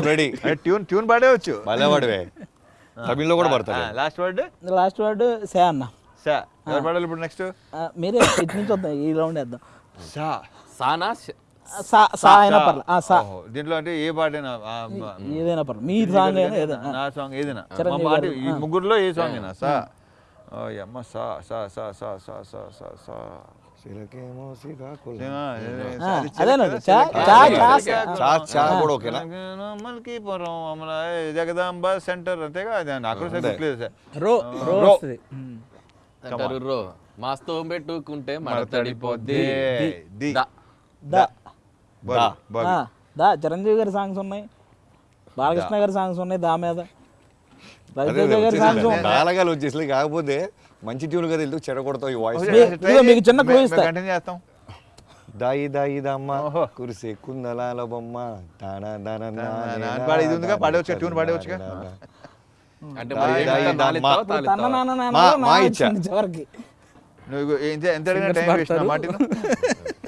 Speaker 5: రెడీ
Speaker 3: ట్యూన్ ట్యూన్ పాడేవచ్చు.
Speaker 5: భలేవాడువే. తమిళ్ళో కూడా పడతాడు.
Speaker 3: Last word
Speaker 1: last word say అన్న.
Speaker 3: సా. ఎవరు పాడాలి ఇప్పుడు నెక్స్ట్
Speaker 1: మీరే ఇటు నుంచి వద్దాం ఈ రౌండ్ వేద్దాం.
Speaker 3: సా.
Speaker 2: సానా
Speaker 3: దీంట్లో అంటే ఏ మ-
Speaker 1: ఏదైనా పర్లేదు మీ సాంగ్ అయినా ఏదైనా
Speaker 3: నా సాంగ్ ఏదైనా. పాట ఈ ముగ్గురులో ఏ సాంగ్ అయినా సా. ఓ అమ్మ సా సా సా సా సా సా సా సా.
Speaker 5: సిరకేమో శ్రీకాకుళం.
Speaker 1: ఆ, అదేనా చా చా చా
Speaker 5: చా చా కూడా ఓకేనా?
Speaker 3: మల్కీపురం అమల జగదాంబ సెంటర్ అంతేగా అది నాకు కూడా సరిగ్గా గుర్తులేదు సార్
Speaker 4: రో రో
Speaker 3: రో.
Speaker 4: వస్తుంది. ఉమ్.
Speaker 2: అంటారు రో. మాస్తో పెట్టుకుంటే మడతడిపోద్ది
Speaker 3: ది. దా
Speaker 1: చిరంజీవి గారి సాంగ్స్ ఉన్నాయి బాలకృష్ణ గారి సాంగ్స్ ఉన్నాయి దా మీద
Speaker 5: రాలగాలు వచ్చేసి కాకపోతే మంచి ట్యూన్ కదా వెళ్తూ చెడగొడతావు ఈ వాయిస్
Speaker 1: మీకు చిన్న
Speaker 3: చేస్తాం
Speaker 5: దాయి దాయి దమ్మ కురిసే కుందలాల బొమ్మ దానా
Speaker 3: దానా పాడి ఇది ఉందిగా పాడవచ్చు ట్యూన్ పాడవచ్చుగా
Speaker 2: అంటే
Speaker 5: మా ఇచ్చా
Speaker 3: నువ్వు ఎంత అడిగిన టైం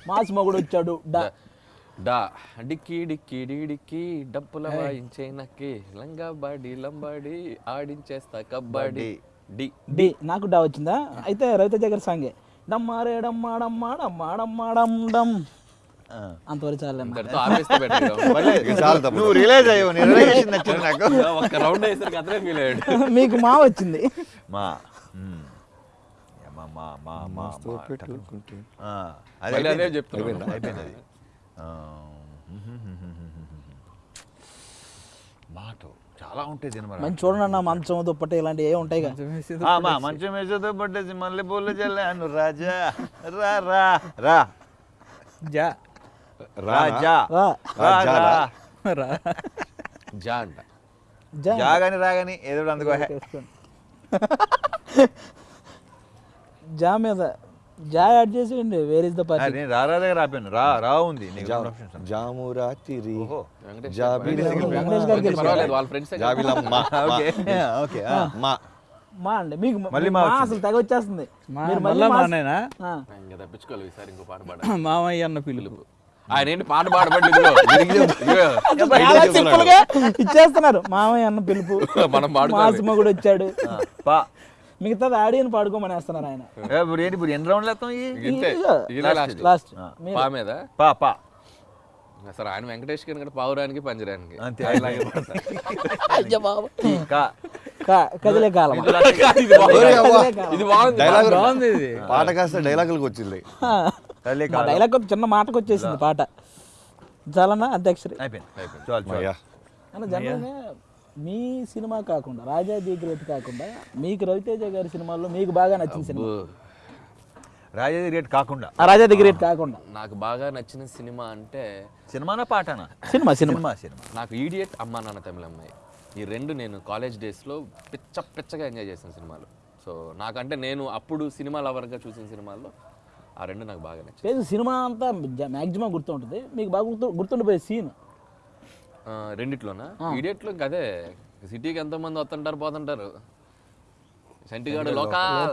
Speaker 1: మాస్ మగుడు వచ్చాడు డా
Speaker 2: డిక్కి డిక్కి డి డిక్కి డప్పుల వాయించే నక్కి లంగా బాడి లంబాడి ఆడించేస్తా కబడ్డీ డి.
Speaker 1: డి నాకు డా వచ్చిందా? అయితే రవితేజ గారి సాంగే. డమ్మారే డమ్మా డమ్మా డమ్మా డమ్మా డమ్ డమ్ అంతవరకు చాలే.
Speaker 3: నువ్వు రియలైజ్ అయ్యావు నాకు.
Speaker 2: ఒక్క రౌండ్ వేసరికి అతనే ఫీల్ అయ్యాడు.
Speaker 1: మీకు మా వచ్చింది.
Speaker 3: మా మా మా మా మా అది.
Speaker 2: చెప్తున్నా
Speaker 3: అయిపోయింది. మాట. చాలా ఉంటాయి సినిమా
Speaker 1: మంచి చూడండి అన్న మంచం దుప్పటి ఇలాంటివి ఏ ఉంటాయి కదా.
Speaker 3: ఆ, మా మంచం వేసేదో పట్టేసి మళ్ళీ పూల జల్లాను రాజా రా రా రా.
Speaker 4: జా.
Speaker 3: రాజా
Speaker 1: రా.
Speaker 3: రా? రా.
Speaker 4: రా.
Speaker 2: జా అంట.
Speaker 1: జా.
Speaker 3: జాగాని రాగాని ఏదో అందుకో.
Speaker 1: జా మీద జా యాడ్ చేసేయండి వేర్ ఇస్ ద పార్టీ
Speaker 3: నేను రారా దగ్గర ఆపాను. రా రా ఉంది నీకు రెండు options ఉన్నాయి.
Speaker 5: జాము రాత్రి
Speaker 3: ఓహో.
Speaker 5: జాబిలమ్మ.
Speaker 1: వెంకటేష్ గారికి వెళ్ళి
Speaker 2: పర్వాలేదు వాళ్ళ ఫ్రెండ్స్
Speaker 3: ఓకే. ఓకే ఆ.
Speaker 5: మా.
Speaker 1: మా అండి మీకు
Speaker 3: మళ్ళీ
Speaker 1: మా
Speaker 3: మా వచ్చింది.
Speaker 1: అసలు తెగ వచ్చేస్తుంది.
Speaker 4: మా-
Speaker 1: మీరు
Speaker 4: మళ్ళా
Speaker 1: మా-
Speaker 4: మానేనా?
Speaker 1: ఆ.
Speaker 2: ఇంకా తప్పించుకోవాలి ఈసారి ఇంకో పాట పాడాలి.
Speaker 4: మామయ్య అన్న పిలుపు.
Speaker 2: ఆయన ఏంటి పాట పాడబడి ఇదిగో, ఇదిగో, ఇదిగో.
Speaker 1: చాలా సింపుల్గా ఇచ్చేస్తున్నారు. మామయ్య అన్న పిలుపు.
Speaker 2: మనం పాడుకోవాలి.
Speaker 1: మాసిమ కూడా వచ్చాడు.
Speaker 3: పా.
Speaker 1: మిగతాది ఆడియని పాడుకోమని వేస్తున్నారు ఆయన.
Speaker 3: ఇప్పుడు ఏంటి ఇప్పుడు ఎన్ని రౌండ్లు వేస్తాం
Speaker 2: లాస్ట్ పా మీద?
Speaker 3: పా పా.
Speaker 2: సరే ఆయన వెంకటేష్ గారి పావురానికి పంజరానికి.
Speaker 3: అంతే.
Speaker 1: కదిలే కాలం.
Speaker 2: ఇది బాగుంది.
Speaker 5: పాట కాస్త డైలాగులకు వచ్చింది.
Speaker 1: డైలాగ్ ఒక చిన్న మాటకు వచ్చేసింది పాట. చాలన్నా అంత్యాక్షరి
Speaker 3: అయిపోయింది. చాలు చాలు.
Speaker 5: అయ్యా.
Speaker 1: అన్న జనరల్గా మీ సినిమా కాకుండా రాజా ది గ్రేట్ కాకుండా మీకు రవితేజ గారి సినిమాల్లో మీకు బాగా నచ్చిన సినిమా?
Speaker 3: రాజేది రేట్ కాకుండా.
Speaker 1: ఆ రాజా ది గ్రేట్ కాకుండా.
Speaker 2: నాకు బాగా నచ్చిన సినిమా అంటే
Speaker 3: సినిమానా పాటనా?
Speaker 1: Cinema cinema.
Speaker 3: Cinema cinema.
Speaker 2: నాకు ఈడియట్ అమ్మా నాన్న తమిళ అమ్మాయి ఈ రెండు నేను కాలేజ్ డేస్లో పిచ్చ పిచ్చగా ఎంజాయ్ చేసిన సినిమాలు. సో నాకంటే నేను అప్పుడు సినిమా లవర్గా చూసిన సినిమాల్లో ఆ రెండు నాకు బాగా నచ్చింది
Speaker 1: లేదు సినిమా అంతా మ్యాక్సిమం గుర్తుంటుంది. మీకు బాగా గుర్తు గుర్తుండిపోయే సీన్.
Speaker 2: రెండిట్లోనా? ఈడియట్లో ఇంకా అదే సిటీకి ఎంతోమంది వస్తుంటారు పోతుంటారు.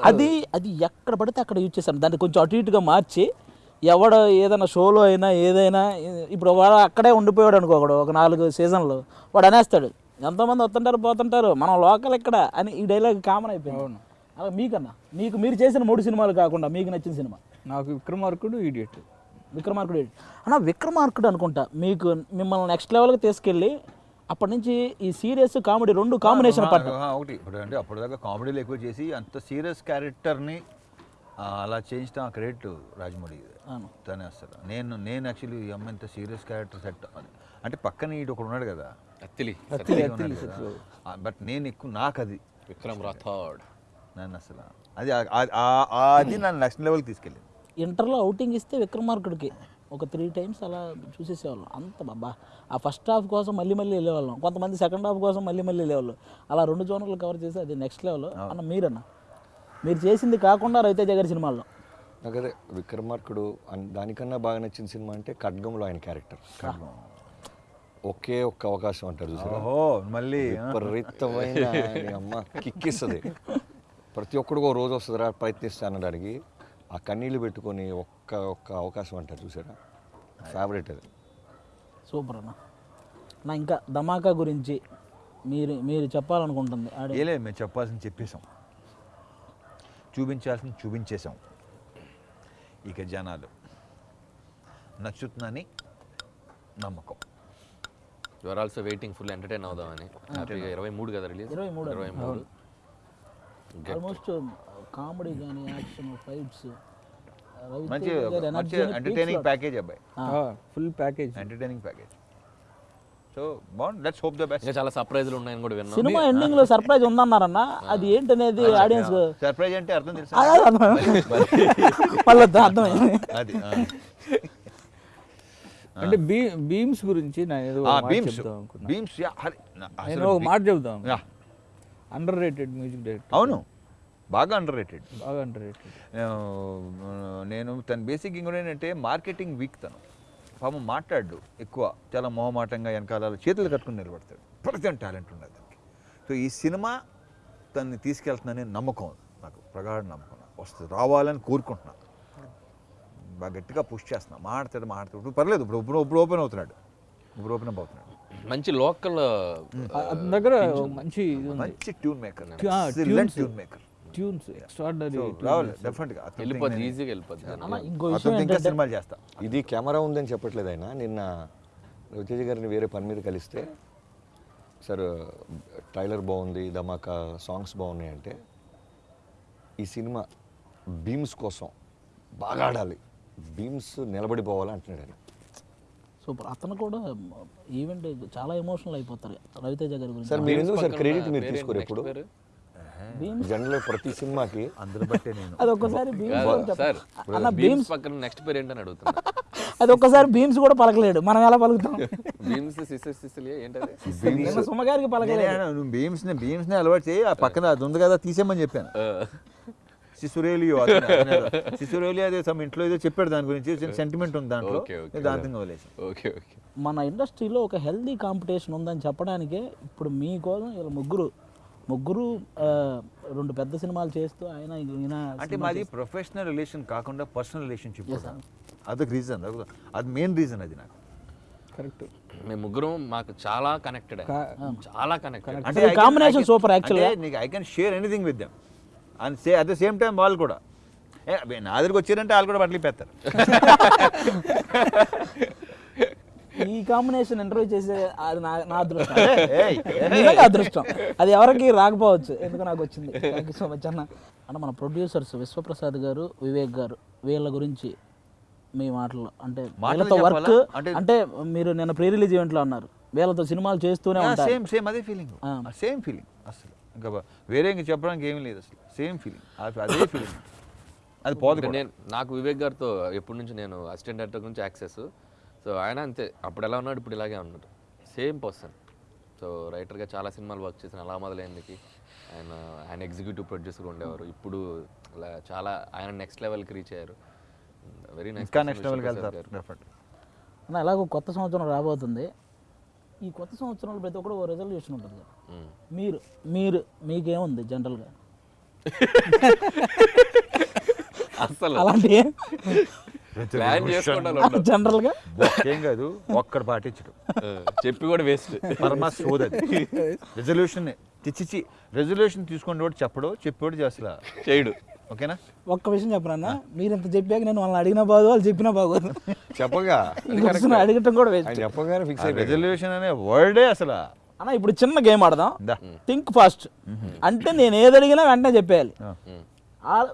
Speaker 1: అది అది ఎక్కడ పడితే అక్కడ యూజ్ చేశాను. దాన్ని కొంచెం అటు ఇటుగా మార్చి ఎవడ ఏదైనా షోలో అయినా ఏదైనా ఇప్పుడు వాడు అక్కడే ఉండిపోయాడు అనుకో ఒకడు ఒక నాలుగు సీజన్లు. వాడు అనేస్తాడు ఎంతోమంది వస్తుంటారు పోతుంటారు మనం లోకల్ ఇక్కడ అని ఈ డైలాగ్ కామన్ అయిపోయింది. అలా మీకన్నా మీకు మీరు చేసిన మూడు సినిమాలు కాకుండా మీకు నచ్చిన సినిమా.
Speaker 4: నాకు విక్రమార్కుడు ఈడియట్
Speaker 1: విక్రమార్కుడు ఏంటి? అన్న విక్రమార్కుడు అనుకుంటా మీకు మిమ్మల్ని నెక్స్ట్ లెవెల్కి తీసుకెళ్ళి అప్పటి నుంచి ఈ సీరియస్ కామెడీ రెండు కాంబినేషన్ పట్ట
Speaker 3: ఒకటి. ఇప్పుడు అంటే అప్పటిదాకా కామెడీలు ఎక్కువ చేసి అంత సీరియస్ క్యారెక్టర్ని అలా చేయించడం ఆ క్రెడిట్ రాజమౌళి. తనే అసలు. నేను నేను యాక్చువల్లీ ఈ అమ్మ ఇంత సీరియస్ క్యారెక్టర్ సెట్ అని. అంటే పక్కన ఇటు ఒకడు ఉన్నాడు కదా.
Speaker 2: అత్తిలి.
Speaker 3: బట్ నేను ఎక్కువ నాకు అది.
Speaker 2: విక్రమ్ రాథోడ్.
Speaker 3: నన్ను అసలు. అది అది నన్ను నెక్స్ట్ లెవెల్కి తీసుకెళ్ళింది.
Speaker 1: ఇంటర్లో అవుటింగ్ ఇస్తే విక్రమార్కుడికి ఒక త్రీ టైమ్స్ అలా చూసేసేవాళ్ళం. అంత బాబా ఆ ఫస్ట్ హాఫ్ కోసం మళ్ళీ మళ్ళీ వెళ్ళేవాళ్ళం. కొంతమంది సెకండ్ హాఫ్ కోసం మళ్ళీ మళ్ళీ వెళ్ళేవాళ్ళు. అలా రెండు జోనర్లు కవర్ చేసి అది నెక్స్ట్ లెవెల్ అన్న మీరన్న? మీరు చేసింది కాకుండా రవితేజ గారి సినిమాల్లో.
Speaker 5: నాకు అదే విక్రమార్కుడు అన్- దానికన్నా బాగా నచ్చిన సినిమా అంటే ఖడ్గంలో ఆయన క్యారెక్టర్. ఒకే ఒక్క అవకాశం అంటారు చూసారా?
Speaker 3: ఓహో మళ్ళీ
Speaker 5: విపరీతమైన అమ్మ కిక్కిస్తుంది. ప్రతి ఒక్కడికి ఒక రోజు వస్తుందిరా ప్రయత్నిస్తా అనడానికి ఆ కన్నీళ్ళు పెట్టుకొని ఒక్క ఒక్క అవకాశం అంటారు చూసారా? ఫేవరెట్ అది.
Speaker 1: సూపర్ అన్న. నా ఇంకా ధమాకా గురించి మీరు మీరు చెప్పాలనుకుంటుంది. ఆడి
Speaker 3: ఏ లేదు మేము చెప్పాల్సింది చెప్పేశాం. చూపించాల్సింది చూపించేశాం. ఇక జనాలు నచ్చుతుందని నమ్మకం.
Speaker 2: Your also waiting full entertain అవుదామని. ఇరవై మూడు కదా రిలీజ్
Speaker 1: ఇరవై మూడు.
Speaker 2: ఇరవై మూడు.
Speaker 1: ఆల్మోస్ట్ కామెడీ కానీ యాక్షన్ ఫైట్స్
Speaker 3: మంచి మంచి ఎంటర్టైనింగ్ ప్యాకేజ్ అబ్బాయి.
Speaker 4: Full package
Speaker 3: entertaining package so బాగుంది. లెట్స్ హోప్ ద బెస్ట్
Speaker 2: చాలా సర్ప్రైజ్లు ఉన్నాయని కూడా
Speaker 1: సినిమా ఎండింగ్లో సర్ప్రైజ్ ఉందన్నారన్న? అది ఏంటనేది ఆడియన్స్
Speaker 3: సర్ప్రైజ్ అంటే అర్థం తెలుసా?
Speaker 1: మళ్ళీ అర్థమైంది.
Speaker 3: అది.
Speaker 4: అంటే బీమ్స్ గురించి నేను
Speaker 3: బీమ్స్. బీమ్స్ యా, హరి, నా-
Speaker 4: నేను ఒక మాట చెప్దాం.
Speaker 3: Yeah,
Speaker 4: underrated music director
Speaker 3: అవును. బాగా అండర్ రేటెడ్
Speaker 4: బాగా అండర్ రేటెడ్
Speaker 3: నేను తన బేసిక్ ఇంకోటి ఏంటంటే మార్కెటింగ్ వీక్ తను. పాపం మాట్లాడు ఎక్కువ చాలా మొహమాటంగా వెనకాల చేతులు కట్టుకుని నిలబడతాడు. ప్రతి టాలెంట్ ఉన్నది దానికి సో ఈ సినిమా తన్ని తీసుకెళ్తుందనే నమ్మకం నాకు ప్రగాఢ నమ్మకం. వస్తుంది రావాలని కోరుకుంటున్నా. బాగా గట్టిగా పుష్ చేస్తున్నా. మాట్లాడు మాట్లాడు ఇప్పుడు పర్లేదు ఇప్పుడు ఇప్పుడు ఇప్పుడు ఓపెన్ అవుతున్నాడు. ఇప్పుడు ఓపెన్ అప్ అవుతున్నాడు.
Speaker 2: మంచి లోకల్
Speaker 4: దగ్గర మంచి
Speaker 3: మంచి tune maker. Tune maker
Speaker 4: tunes extraordinary
Speaker 2: వెళ్ళిపోద్ది ఈజీగా వెళ్ళిపోద్ది
Speaker 3: సినిమాలు చేస్తా.
Speaker 5: ఇది కెమెరా ఉందని చెప్పట్లేదు ఆయన. నిన్న రవితేజ గారిని వేరే పని మీద కలిస్తే సార్ ట్రైలర్ బాగుంది ధమాకా సాంగ్స్ బాగున్నాయి అంటే ఈ సినిమా బీమ్స్ కోసం బాగా ఆడాలి. బీమ్స్ నిలబడిపోవాలి అంటున్నాడు ఆయన.
Speaker 1: సూపర్. అతను కూడా ఈవెంట్ చాలా ఎమోషనల్ అయిపోతారు రవితేజ గారి గురించి.
Speaker 5: సార్ మీరు ఎందుకు సార్ క్రెడిట్ మీరు తీసుకోరు ఎప్పుడు? జనరల్ ప్రతి సినిమాకి.
Speaker 3: అందరు బట్టే నేను.
Speaker 1: అది ఒక్కసారి భీమ్స్
Speaker 2: సార్
Speaker 1: అన్న
Speaker 2: బీమ్స్
Speaker 1: భీమ్స్
Speaker 2: పక్కన నెక్స్ట్ పేరు ఏంటని అడుగుతున్నా.
Speaker 1: అది ఒక్కసారి భీమ్స్ కూడా పలకలేడు. మనం ఎలా పలుకుతాం?
Speaker 2: బీమ్స్ సిసెస్ సిసిలియా ఏంటది?
Speaker 1: సుమ్మగారికి
Speaker 3: నేనే
Speaker 1: పలకలేడు
Speaker 3: నువ్వు బీమ్స్ని బీమ్స్ని అలవాటు చేయి ఆ పక్కన అది ఉంది కదా తీసేయమని చెప్పాను.
Speaker 2: ఆ,
Speaker 3: సిసురేలియో సిసురేలియో అదే సమ్ ఇంట్లో ఏదో చెప్పాడు దాని గురించి సెంటిమెంట్ ఉంది దాంట్లో. దాంతో వదిలేసి
Speaker 2: ఓకే ఓకే.
Speaker 1: మన ఇండస్ట్రీలో ఒక హెల్దీ కాంపిటీషన్ ఉందని చెప్పడానికే ఇప్పుడు మీకోసం వీళ్ళ ముగ్గురు ముగ్గురు రెండు పెద్ద సినిమాలు చేస్తూ ఆయన ఈయన
Speaker 3: అంటే మాది ప్రొఫెషనల్ రిలేషన్ కాకుండా పర్సనల్ రిలేషన్షిప్ అదొక రీజన్ అది మెయిన్ రీజన్ అది నాకు.
Speaker 4: కరెక్ట్
Speaker 2: మేము ముగ్గురం మాకు చాలా కనెక్టెడ్ చాలా కనెక్టెడ్
Speaker 1: అంటే combination super actually.
Speaker 3: నీకు I can share anything with them and say at the same time వాళ్ళు కూడా. నా దగ్గరికి వచ్చారంటే వాళ్ళు కూడా బట్టలు పెడతారు
Speaker 1: ఈ కాంబినేషన్ ఇంటర్వ్యూ చేసే అది నా నా అదృష్టం.
Speaker 3: ఏయ్,
Speaker 1: నిజంగా అదృష్టం. అది ఎవరికి రాకపోవచ్చు. ఎందుకు నాకు వచ్చింది? థ్యాంక్ యూ సో మచ్ అన్న. అన్న మన ప్రొడ్యూసర్స్ విశ్వప్రసాద్ గారు వివేక్ గారు వీళ్ళ గురించి మీ మాటలు అంటే వీళ్ళతో వర్క్?
Speaker 3: అంటే-
Speaker 1: అంటే మీరు నిన్న ప్రీ రిలీజ్ ఈవెంట్లో అన్నారు. వీళ్ళతో సినిమాలు చేస్తూనే ఉంటారు.
Speaker 3: సేమ్ సేమ్ అదే ఫీలింగ్
Speaker 1: ఆ.
Speaker 3: సేమ్ ఫీలింగ్ అసలు. ఇంకా వేరే ఇంక చెప్పడానికి ఏమీ లేదు అసలు. సేమ్ ఫీలింగ్ అదే ఫీలింగ్ అది పోదు
Speaker 2: అంటే. నేను నాకు వివేక్ గారితో ఎప్పటి నుంచి నేను అసిస్టెంట్ డైరెక్టర్ నుంచి యాక్సెస్ సో ఆయన అంతే. అప్పుడు ఎలా ఉన్నాడు? ఇప్పుడు ఇలాగే ఉన్నాడు. Same person. సో రైటర్గా చాలా సినిమాలు వర్క్ చేసిన అలా మొదలైందికి. ఆయన ఆయన ఎగ్జిక్యూటివ్ ప్రొడ్యూసర్ ఉండేవారు. ఇప్పుడు చాలా ఆయన నెక్స్ట్ లెవెల్కి రీచ్ అయ్యారు. వెరీ నైస్
Speaker 3: ఇంకా నెక్స్ట్ లెవెల్కి
Speaker 1: ఎలాగో కొత్త సంవత్సరం రాబోతుంది. ఈ కొత్త సంవత్సరంలో ప్రతి ఒక్కరు ఓ రెజల్యూషన్ ఉంటుంది కదా. మీరు మీరు మీకేముంది జనరల్గా
Speaker 2: అసలు.
Speaker 1: అలాంటి
Speaker 2: ప్లాన్ చేసుకుంటాను
Speaker 1: జనరల్గా
Speaker 3: ఏం కాదు ఒక్కడ పాటించడం.
Speaker 2: చెప్పి కూడా వేస్ట్.
Speaker 3: పరమ సోదది రెజల్యూషన్ తెచ్చిచ్చి రెజల్యూషన్ తీసుకుని కూడా చెప్పడు చెప్పాడు చేస్తా
Speaker 2: చేయడు.
Speaker 3: ఓకేనా?
Speaker 1: ఒక్క విషయం చెప్పరన్నా మీరు ఇంత చెప్పాక నేను వాళ్ళని అడిగినా బాగోదు వాళ్ళు చెప్పినా బాగోదు.
Speaker 5: చెప్పగా.
Speaker 1: అడగటం కూడా
Speaker 5: చెప్పగానే ఫిక్స్
Speaker 3: రెజల్యూషన్ అనే వర్డే అసలు.
Speaker 1: అన్న ఇప్పుడు చిన్న గేమ్ ఆడదాం.
Speaker 3: దా.
Speaker 1: థింక్ ఫాస్ట్ అంటే నేను ఏది అడిగినా వెంటనే చెప్పేయాలి.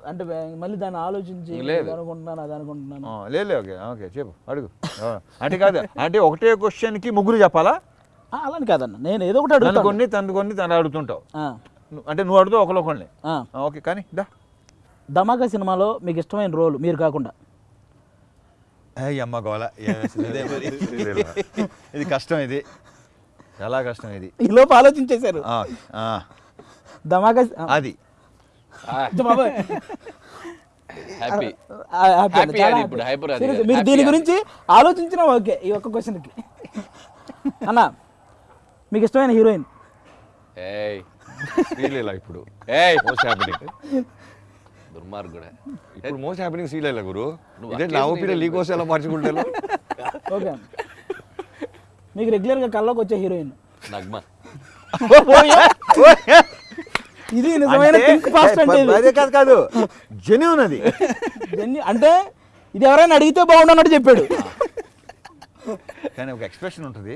Speaker 1: అంటే మళ్ళీ దాన్ని ఆలోచించి అనుకుంటున్నాను అది అనుకుంటున్నాను.
Speaker 3: ఆ, లేదు ఓకే ఓకే చెప్పు అడుగు. ఆ, అంటే కాదు అంటే ఒకటే క్వశ్చన్కి ముగ్గురు చెప్పాలా?
Speaker 1: అలాని కాదన్న నేను ఏదో ఒకటి అడుగుతాను.
Speaker 3: కొన్ని తను కొన్ని తను అడుగుతుంటావు అంటే నువ్వు అడుగుతావు ఒకళ్ళు ఒకళ్ళని. ఓకే కానీ దా.
Speaker 1: ధమాకా సినిమాలో మీకు ఇష్టమైన రోల్ మీరు కాకుండా.
Speaker 3: అమ్మ గోల ఇదే కష్టం ఇది. చాలా కష్టం ఇది.
Speaker 1: ఈ లోపు ఆలోచించేశారు.
Speaker 3: ఆ, ఆ,
Speaker 1: ధమాకా
Speaker 3: అది.
Speaker 1: బాబోయ్.
Speaker 2: హ్యాపీ ఇప్పుడు.
Speaker 1: మీరు దీని. గురించి ఆలోచించినా ఓకే ఈ ఒక్క క్వశ్చన్కి. అన్న మీకు ఇష్టమైన హీరోయిన్?
Speaker 2: ఏయ్
Speaker 5: శ్రీలీల ఇప్పుడు?
Speaker 2: ఏయ్
Speaker 5: మోస్ట్ హ్యాపెనింగ్
Speaker 2: దుర్మార్గుడే.
Speaker 5: ఇప్పుడు మోస్ట్ హ్యాపెనింగ్ శ్రీలీల గురు?
Speaker 2: నువ్వు
Speaker 5: ఇదే నా
Speaker 2: అక్కేసి
Speaker 5: ఒపీనియన్ నీ కోసం ఎలా మార్చుకుంటాను
Speaker 1: ఓకే. మీకు రెగ్యులర్గా కల్లోకి వచ్చే హీరోయిన్?
Speaker 2: నగ్మ.
Speaker 1: ఇది నిజమైన థింక్ ఫాస్ట్ అంటే ఇది.
Speaker 3: అదే కాదు కాదు. జెన్యున్ అది.
Speaker 1: అంటే ఇది ఎవరైనా అడిగితే బాగుండు అన్నట్టు చెప్పాడు.
Speaker 3: కానీ ఒక ఎక్స్ప్రెషన్ ఉంటుంది.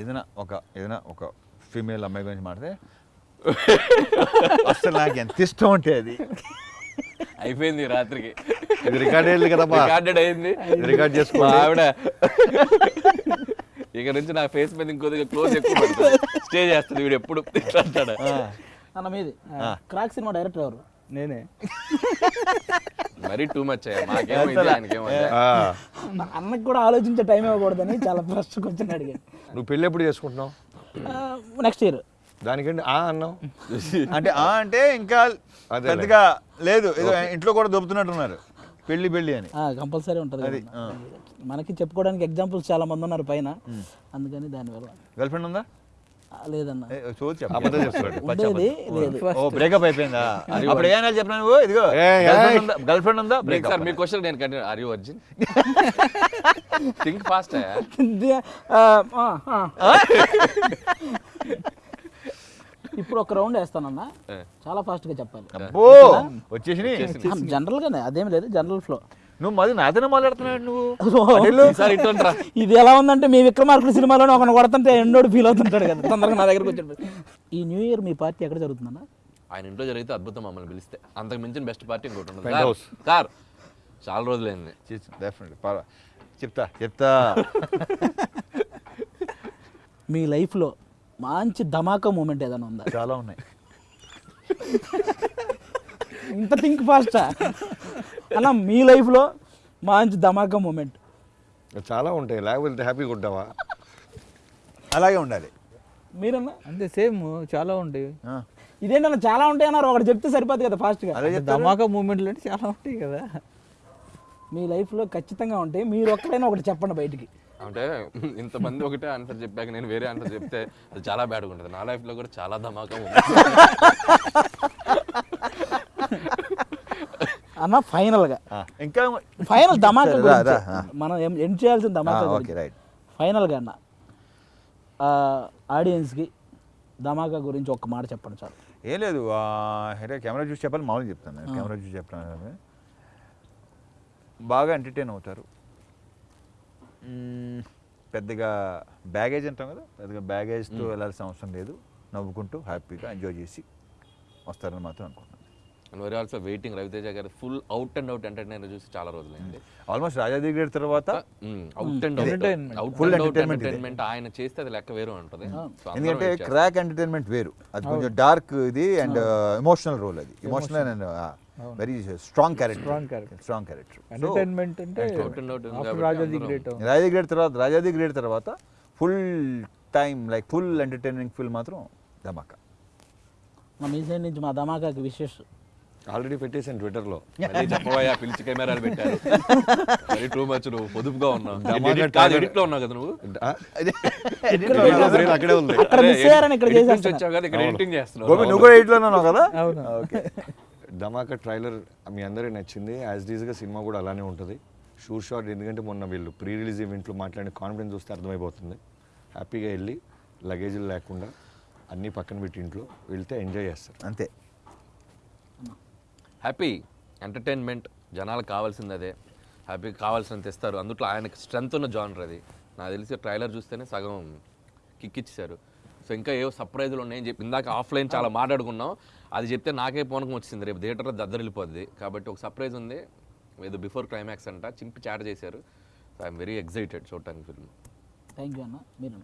Speaker 3: ఏదైనా ఒక ఏదైనా ఒక ఫీమేల్ అమ్మాయి గురించి మాట్లాడితే అసలు నాకు ఎంత ఇష్టం అంటే అది.
Speaker 2: అయిపోయింది రాత్రికి.
Speaker 5: ఇది రికార్డ్ అయ్యింది కదమ్మా
Speaker 2: రికార్డెడ్ అయింది.
Speaker 5: రికార్డ్
Speaker 2: మా
Speaker 5: చేసుకోండి
Speaker 2: ఆవిడ. ఇక నుంచి నా ఫేస్ మీద ఇంకొద్దిగా క్లోజ్ ఎక్కువ స్టే చేస్తుంది వీడు ఎప్పుడు. ఇట్లా అంటాడు
Speaker 1: అన్న మీది. క్రాక్ సినిమా డైరెక్టర్ ఎవరు?
Speaker 4: నేనే.
Speaker 2: మరీ టూ మచ్
Speaker 1: అన్నకు కూడా ఆలోచించే టైం ఇవ్వకూడదని చాలా ఫస్ట్ క్వశ్చన్ అడిగాను
Speaker 5: నువ్వు పెళ్ళి ఎప్పుడు చేసుకుంటున్నావు?
Speaker 1: నెక్స్ట్ ఇయర్
Speaker 5: దానికంటే ఆ అన్నావు?
Speaker 3: అంటే ఆ అంటే ఇంకా. పెద్దగా లేదు. ఏదో ఇంట్లో కూడా దొబ్బుతున్నట్టున్నారు. పెళ్ళి పెళ్ళి అని.
Speaker 1: కంపల్సరీ ఉంటుంది
Speaker 3: అది.
Speaker 1: మనకి చెప్పుకోవడానికి ఎగ్జాంపుల్స్ చాలా మంది ఉన్నారు పైన. అందుకని దానివల్ల.
Speaker 3: గర్ల్ ఫ్రెండ్ ఉందా?
Speaker 1: లేదన్న. ఉండేది లేదు.
Speaker 3: ఓ బ్రేకప్ అయిపోయిందా? అప్పుడు ఏమైనా చెప్పినా నువ్వు? ఇదిగో గర్ల్ ఫ్రెండ్ ఉందా?
Speaker 2: మీకు
Speaker 3: బ్రేకప్
Speaker 2: సార్ మీ క్వశ్చన్ నేను continue are you virgin think fast.
Speaker 1: ఇప్పుడు ఒక రౌండ్ వేస్తానన్న. చాలా ఫాస్ట్గా చెప్పాలి.
Speaker 3: అబ్బో! వచ్చేసి
Speaker 1: జనరల్ గానే అదేం లేదు జనరల్ ఫ్లో
Speaker 3: నువ్వు మరి నాతోనే మాట్లాడుతున్నాడు నువ్వు?
Speaker 1: ఇది ఎలా ఉందంటే మీ విక్రమార్కుడు సినిమాలోనే ఒకరిని కొడుతుంటే ఎండోడు ఫీల్ అవుతుంటాడు కదా. తొందరగా నా దగ్గరకు వచ్చి ఈ న్యూ ఇయర్ మీ పార్టీ ఎక్కడ జరుగుతుందన్న?
Speaker 2: ఆయన ఇంట్లో జరిగితే అద్భుతం మమ్మల్ని పిలిస్తే. అంతకు మించిన బెస్ట్ పార్టీ ఇంకోటి ఉండదు. సార్ చాలా రోజులైంది.
Speaker 3: చెప్తా చెప్తా.
Speaker 1: మీ లైఫ్లో మంచి ధమాకా మూమెంట్ ఏదైనా ఉందా?
Speaker 3: చాలా ఉన్నాయి.
Speaker 1: ఇంత థింక్ ఫాస్టా అన్న మీ లైఫ్లో మంచి ధమాకా మూమెంట్.
Speaker 5: చాలా ఉంటాయి. లేకపోతే హ్యాపీగా ఉంటావా?
Speaker 3: అలాగే ఉండాలి.
Speaker 1: మీరన్నా?
Speaker 4: అంతే సేమ్. చాలా ఉంటాయి.
Speaker 1: ఇదేంటన్నా చాలా ఉంటాయి అన్నారు. ఒకటి చెప్తే సరిపోదు కదా ఫాస్ట్గా
Speaker 4: ధమాకా మూమెంట్లు అంటే చాలా ఉంటాయి కదా.
Speaker 1: మీ లైఫ్లో ఖచ్చితంగా ఉంటాయి. మీరు ఒక్కడైనా ఒకటి చెప్పండి బయటికి.
Speaker 2: అంటే ఇంతమంది ఒకటే ఆన్సర్ చెప్పాక నేను వేరే ఆన్సర్ చెప్తే అది చాలా బ్యాడ్గా ఉంటుంది. నా లైఫ్లో కూడా చాలా ధమాకా ఉంది
Speaker 1: అన్న ఫైనల్గా.
Speaker 3: ఇంకా
Speaker 1: ఫైనల్ ధమాకా
Speaker 3: సరే,
Speaker 1: గురించి. మనం ఎండ్ చేయాల్సిన ధమాకా గురించి.
Speaker 3: Okay, right.
Speaker 1: ఫైనల్గా అన్న ఆడియన్స్కి ధమాకా గురించి ఒక్క మాట చెప్పండి చాలు.
Speaker 3: ఏం లేదు అంటే కెమెరా చూసి చెప్పాలి మామూలుగా చెప్తాను నేను కెమెరా చూసి చెప్తాను బాగా ఎంటర్టైన్ అవుతారు. పెద్దగా బ్యాగేజ్ అంటాం కదా పెద్దగా బ్యాగేజ్తో వెళ్ళాల్సిన అవసరం లేదు. నవ్వుకుంటూ హ్యాపీగా ఎంజాయ్ చేసి వస్తారని మాత్రం అనుకుంటున్నాను.
Speaker 2: And very also waiting Ravi Teja garu full out and out entertainer చూసి చాలా రోజులైంది.
Speaker 3: ఆల్మోస్ట్ రాజాది గ్రేడ్ తర్వాత
Speaker 2: అవుట్ అండ్. అవుట్.
Speaker 3: ఇది.
Speaker 2: ఎంటర్టైన్మెంట్ ఆయన చేస్తే అది లెక్క వేరు ఉంటుంది.
Speaker 3: ఎందుకంటే. క్రాక్ ఎంటర్టైన్మెంట్ వేరు. అది కొంచెం డార్క్ ఇది అండ్ ఎమోషనల్ రోల్ అది. Emotional and very strong character. Strong character
Speaker 4: entertainment అంటే రాజాది గ్రేట్
Speaker 3: రాజాది గ్రేడ్ తర్వాత రాజాది గ్రేడ్ తర్వాత full time like full entertaining film మాత్రం ధమాకా.
Speaker 1: మా మీ సైడ్ నుంచి మా ధమాకాకి విశేష
Speaker 5: ఆల్రెడీ పెట్టేసాను ట్విట్టర్లో.
Speaker 2: చెప్పబోయా పిలిచి కెమెరాలు పెట్టారు. వెరీ టూ మచ్ నువ్వు పొదుపుగా ఉన్నావు. కాదు. ఎడిట్లో ఉన్నావు కదా నువ్వు?
Speaker 5: అక్కడే ఉంది.
Speaker 2: వచ్చావు కదా ఇక్కడ ఎడిటింగ్ చేస్తున్నావు.
Speaker 3: నువ్వు కూడా ఎయిట్లో ఉన్నావు కదా?
Speaker 4: అవును.
Speaker 3: ఓకే.
Speaker 5: ధమాకా ట్రైలర్ మీ అందరికీ నచ్చింది. యాజ్ డీజ్గా సినిమా కూడా అలానే ఉంటుంది. షూర్ షాట్ ఎందుకంటే మొన్న వీళ్ళు ప్రీ రిలీజ్ ఈవెంట్లో మాట్లాడిన కాన్ఫిడెన్స్ చూస్తే అర్థమైపోతుంది. హ్యాపీగా వెళ్ళి లగేజీలు లేకుండా అన్నీ పక్కన పెట్టి ఇంట్లో వెళ్తే ఎంజాయ్ చేస్తారు.
Speaker 3: అంతే.
Speaker 2: హ్యాపీ ఎంటర్టైన్మెంట్ జనాలకు కావాల్సింది అదే. హ్యాపీ కావాల్సినంత ఇస్తారు. అందుట్లో ఆయనకి స్ట్రెంత్ ఉన్న జానర్ అది. నాకు తెలిసి ట్రైలర్ చూస్తేనే సగం కిక్ ఇచ్చేశారు. సో ఇంకా ఏవో సర్ప్రైజులు ఉన్నాయని చెప్పి ఇందాక ఆఫ్లైన్ చాలా మాట్లాడుకున్నాం. అది చెప్తే నాకే పోనకం వచ్చింది. రేపు థియేటర్లో దద్దరిల్లిపోద్ది. కాబట్టి ఒక సర్ప్రైజ్ ఉంది. ఏదో బిఫోర్ క్లైమాక్స్ అంట. చింపి చాట చేశారు. సో ఐఎమ్ వెరీ ఎక్సైటెడ్ చూడటానికి ఫిల్మ్
Speaker 1: థ్యాంక్ యూ అన్న. మీరు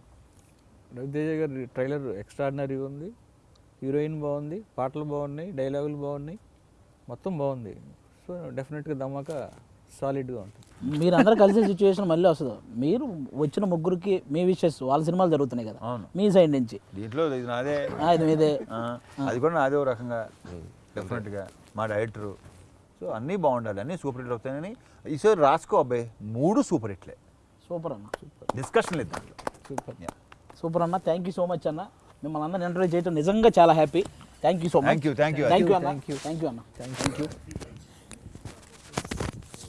Speaker 4: రవితేజ గారి ట్రైలర్ ఎక్స్ట్రాడినరీగా ఉంది. హీరోయిన్ బాగుంది. పాటలు బాగున్నాయి. డైలాగులు బాగున్నాయి. మొత్తం బాగుంది. సో డెఫినెట్గా ధమాకా సాలిడ్గా ఉంటుంది.
Speaker 1: మీరు అందరూ కలిసే సిచ్యువేషన్ మళ్ళీ వస్తుంది. మీరు వచ్చిన ముగ్గురికి మీ విషెస్ వాళ్ళ సినిమాలు జరుగుతున్నాయి కదా.
Speaker 3: అవును.
Speaker 1: మీ సైడ్ నుంచి.
Speaker 3: దీంట్లో ఇది నాదే.
Speaker 1: ఇది మీదే.
Speaker 3: అది కూడా నాదే ఓ రకంగా. డెఫినెట్గా మా డైరెక్టరు. సో అన్నీ బాగుండాలి. అన్నీ సూపర్ హిట్ అవుతాయని ఈసారి రాసుకో అబ్బాయి మూడు సూపర్ హిట్లే.
Speaker 1: సూపర్ అన్న.
Speaker 3: డిస్కషన్ లేదు దాంట్లో.
Speaker 4: సూపర్.
Speaker 1: సూపర్ అన్న థ్యాంక్ యూ సో మచ్ అన్న. మిమ్మల్ని అందరిని ఇంటర్వ్యూ చేయడం నిజంగా చాలా happy Thank you so much.
Speaker 3: Thank you, thank you.
Speaker 1: Thank you, Anna. Thank you. Thank you, Anna. Thank you.